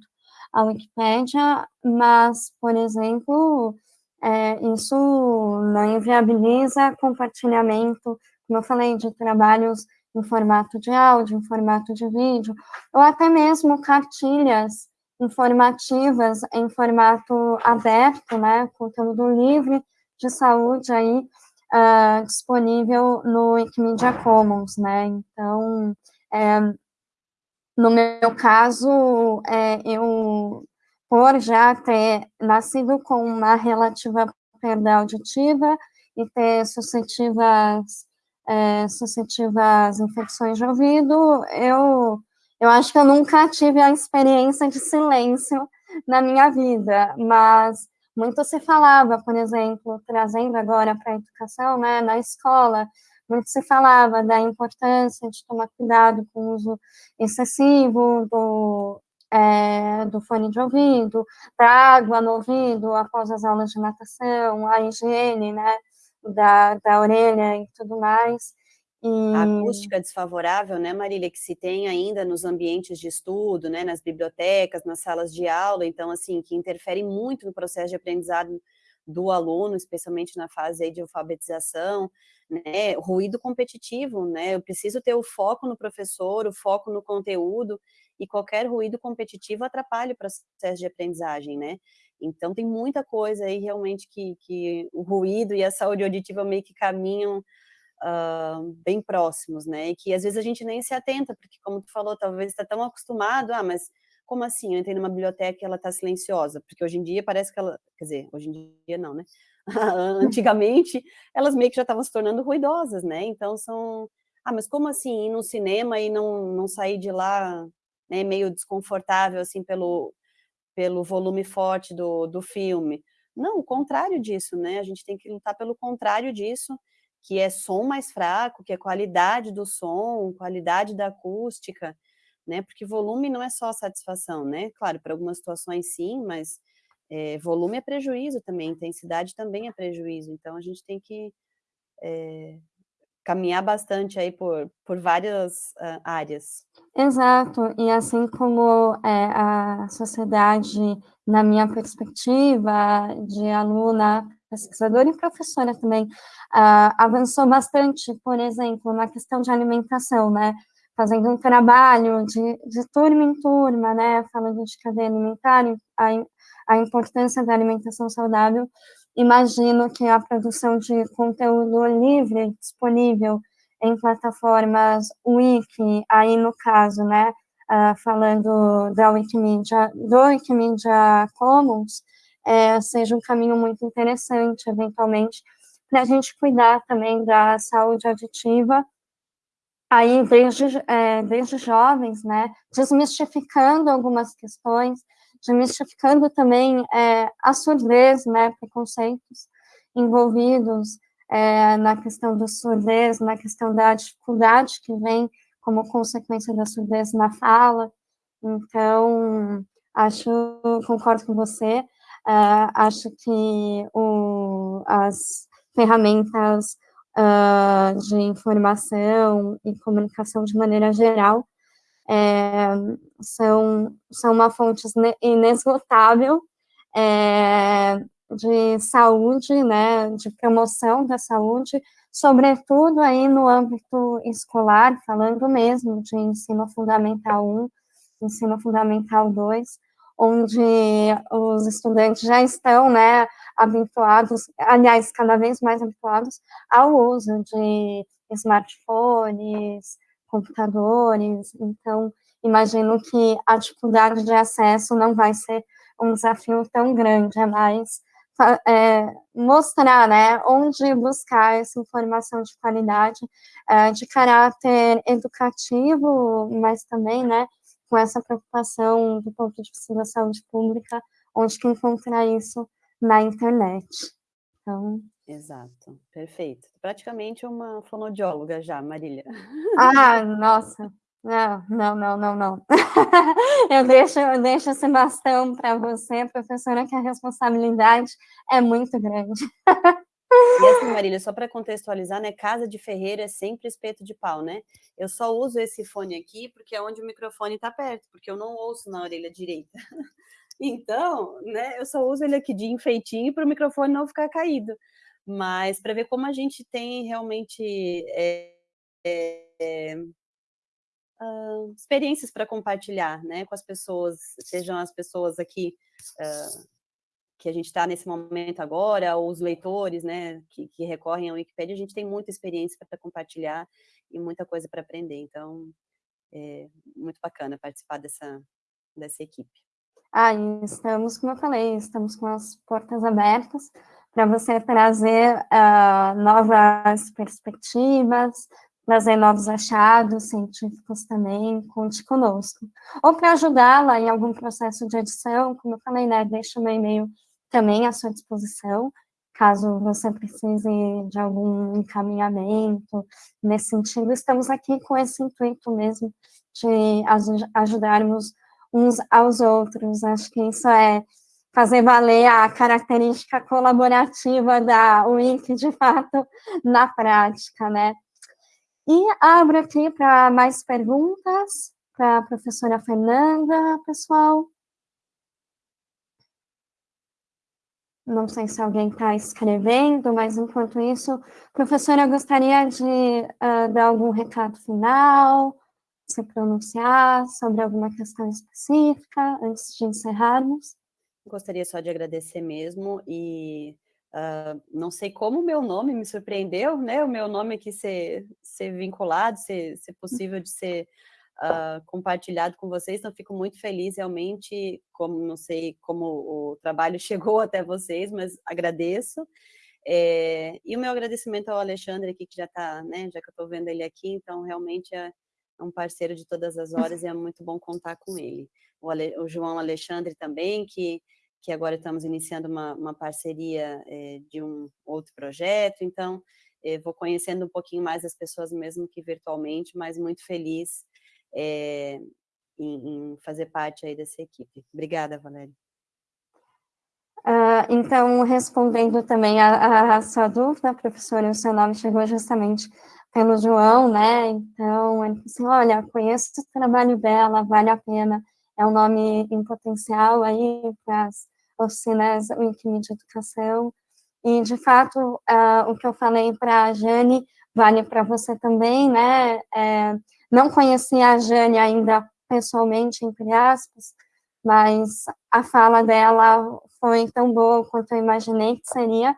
S1: a Wikipédia, mas, por exemplo, é, isso não inviabiliza compartilhamento, como eu falei, de trabalhos em formato de áudio, em formato de vídeo, ou até mesmo cartilhas informativas em formato aberto, né, conteúdo livre de saúde aí uh, disponível no Wikimedia Commons, né, então, é, no meu caso, é, eu, por já ter nascido com uma relativa perda auditiva e ter suscetivas, é, suscetivas infecções de ouvido, eu eu acho que eu nunca tive a experiência de silêncio na minha vida, mas muito se falava, por exemplo, trazendo agora para a educação, né, na escola, muito se falava da importância de tomar cuidado com o uso excessivo do, é, do fone de ouvido, da água no ouvido após as aulas de natação, a higiene, né, da, da orelha e tudo mais.
S3: E... A acústica desfavorável, né, Marília, que se tem ainda nos ambientes de estudo, né, nas bibliotecas, nas salas de aula, então, assim, que interfere muito no processo de aprendizado do aluno, especialmente na fase de alfabetização, né, ruído competitivo, né, eu preciso ter o foco no professor, o foco no conteúdo, e qualquer ruído competitivo atrapalha o processo de aprendizagem, né, então tem muita coisa aí realmente que, que o ruído e a saúde auditiva meio que caminham uh, bem próximos, né? E que às vezes a gente nem se atenta, porque como tu falou, talvez está tão acostumado, ah, mas como assim? Eu entrei numa biblioteca e ela está silenciosa? Porque hoje em dia parece que ela, quer dizer, hoje em dia não, né? Antigamente elas meio que já estavam se tornando ruidosas, né? Então são, ah, mas como assim ir no cinema e não, não sair de lá, né, meio desconfortável assim pelo pelo volume forte do, do filme? Não, o contrário disso, né? A gente tem que lutar pelo contrário disso que é som mais fraco, que é qualidade do som, qualidade da acústica, né? Porque volume não é só satisfação, né? Claro, para algumas situações sim, mas é, volume é prejuízo também, intensidade também é prejuízo. Então a gente tem que é, caminhar bastante aí por, por várias uh, áreas.
S1: Exato, e assim como é, a sociedade, na minha perspectiva de aluna pesquisadora e professora também, uh, avançou bastante, por exemplo, na questão de alimentação, né, fazendo um trabalho de, de turma em turma, né, falando de cadeia alimentar, a, a importância da alimentação saudável, imagino que a produção de conteúdo livre, disponível em plataformas Wiki, aí no caso, né, uh, falando da Wikimedia, do Wikimedia Commons, é, seja um caminho muito interessante, eventualmente, para a gente cuidar também da saúde auditiva, aí desde, é, desde jovens, né, desmistificando algumas questões, desmistificando também é, a surdez, né, preconceitos envolvidos é, na questão da surdez, na questão da dificuldade que vem como consequência da surdez na fala, então, acho, concordo com você, Uh, acho que o, as ferramentas uh, de informação e comunicação de maneira geral é, são, são uma fonte inesgotável é, de saúde, né, de promoção da saúde, sobretudo aí no âmbito escolar, falando mesmo de ensino fundamental 1, ensino fundamental 2, onde os estudantes já estão, né, habituados, aliás, cada vez mais habituados ao uso de smartphones, computadores, então, imagino que a dificuldade de acesso não vai ser um desafio tão grande, é mais é, mostrar, né, onde buscar essa informação de qualidade, é, de caráter educativo, mas também, né, com essa preocupação do ponto de vista da saúde pública, onde que encontrar isso na internet. Então...
S3: Exato, perfeito. Praticamente uma fonodióloga já, Marília.
S1: Ah, nossa, não, não, não, não, não. eu, deixo, eu deixo esse bastão para você, professora, que a responsabilidade é muito grande.
S3: E assim, Marília, só para contextualizar, né, casa de ferreiro é sempre espeto de pau, né? Eu só uso esse fone aqui porque é onde o microfone está perto, porque eu não ouço na orelha direita. Então, né, eu só uso ele aqui de enfeitinho para o microfone não ficar caído. Mas para ver como a gente tem realmente é, é, uh, experiências para compartilhar, né, com as pessoas, sejam as pessoas aqui uh, que a gente está nesse momento agora, ou os leitores, né, que, que recorrem ao Wikipedia, a gente tem muita experiência para compartilhar e muita coisa para aprender, então é muito bacana participar dessa, dessa equipe.
S1: Ah, estamos, como eu falei, estamos com as portas abertas para você trazer uh, novas perspectivas, trazer novos achados científicos também, conte conosco. Ou para ajudá-la em algum processo de edição, como eu falei, né, deixa o meu e-mail também à sua disposição, caso você precise de algum encaminhamento nesse sentido. Estamos aqui com esse intuito mesmo de ajudarmos uns aos outros. Acho que isso é fazer valer a característica colaborativa da Wiki, de fato, na prática, né? E abro aqui para mais perguntas para a professora Fernanda, pessoal. Não sei se alguém está escrevendo, mas enquanto isso, professora, gostaria de uh, dar algum recado final, se pronunciar sobre alguma questão específica, antes de encerrarmos?
S3: Gostaria só de agradecer mesmo e Uh, não sei como o meu nome me surpreendeu, né? O meu nome aqui ser, ser vinculado, ser, ser possível de ser uh, compartilhado com vocês, então fico muito feliz realmente, como não sei como o trabalho chegou até vocês, mas agradeço. É, e o meu agradecimento ao Alexandre aqui, que já está, né? Já que eu estou vendo ele aqui, então realmente é, é um parceiro de todas as horas e é muito bom contar com ele. O, Ale, o João Alexandre também, que que agora estamos iniciando uma, uma parceria é, de um outro projeto, então é, vou conhecendo um pouquinho mais as pessoas mesmo que virtualmente, mas muito feliz é, em, em, fazer parte aí dessa equipe. Obrigada, Valéria.
S1: Uh, então, respondendo também a, a, sua dúvida, professora, o seu nome chegou justamente pelo João, né? Então, ele disse, assim, olha, conheço o trabalho dela, vale a pena é um nome em potencial aí para as oficinas Wikimedia Educação. E, de fato, uh, o que eu falei para a Jane vale para você também, né? É, não conhecia a Jane ainda pessoalmente, entre aspas, mas a fala dela foi tão boa quanto eu imaginei que seria,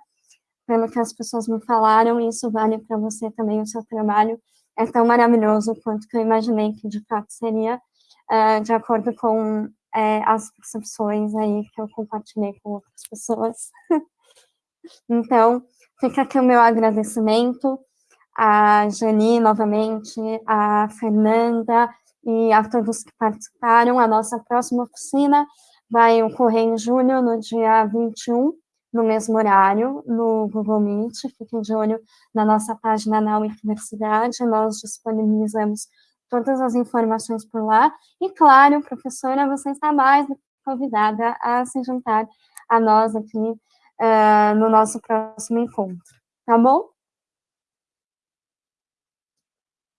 S1: pelo que as pessoas me falaram, e isso vale para você também, o seu trabalho é tão maravilhoso quanto eu imaginei que de fato seria, uh, de acordo com uh, as percepções aí que eu compartilhei com outras pessoas. então, fica aqui o meu agradecimento a Jani, novamente, a Fernanda e a todos que participaram. A nossa próxima oficina vai ocorrer em julho, no dia 21, no mesmo horário, no Google Meet. Fiquem de olho na nossa página na Universidade, nós disponibilizamos todas as informações por lá. E, claro, professora, você está mais convidada a se juntar a nós aqui uh, no nosso próximo encontro, tá bom?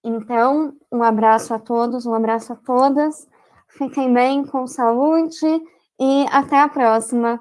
S1: Então, um abraço a todos, um abraço a todas, fiquem bem, com saúde, e até a próxima.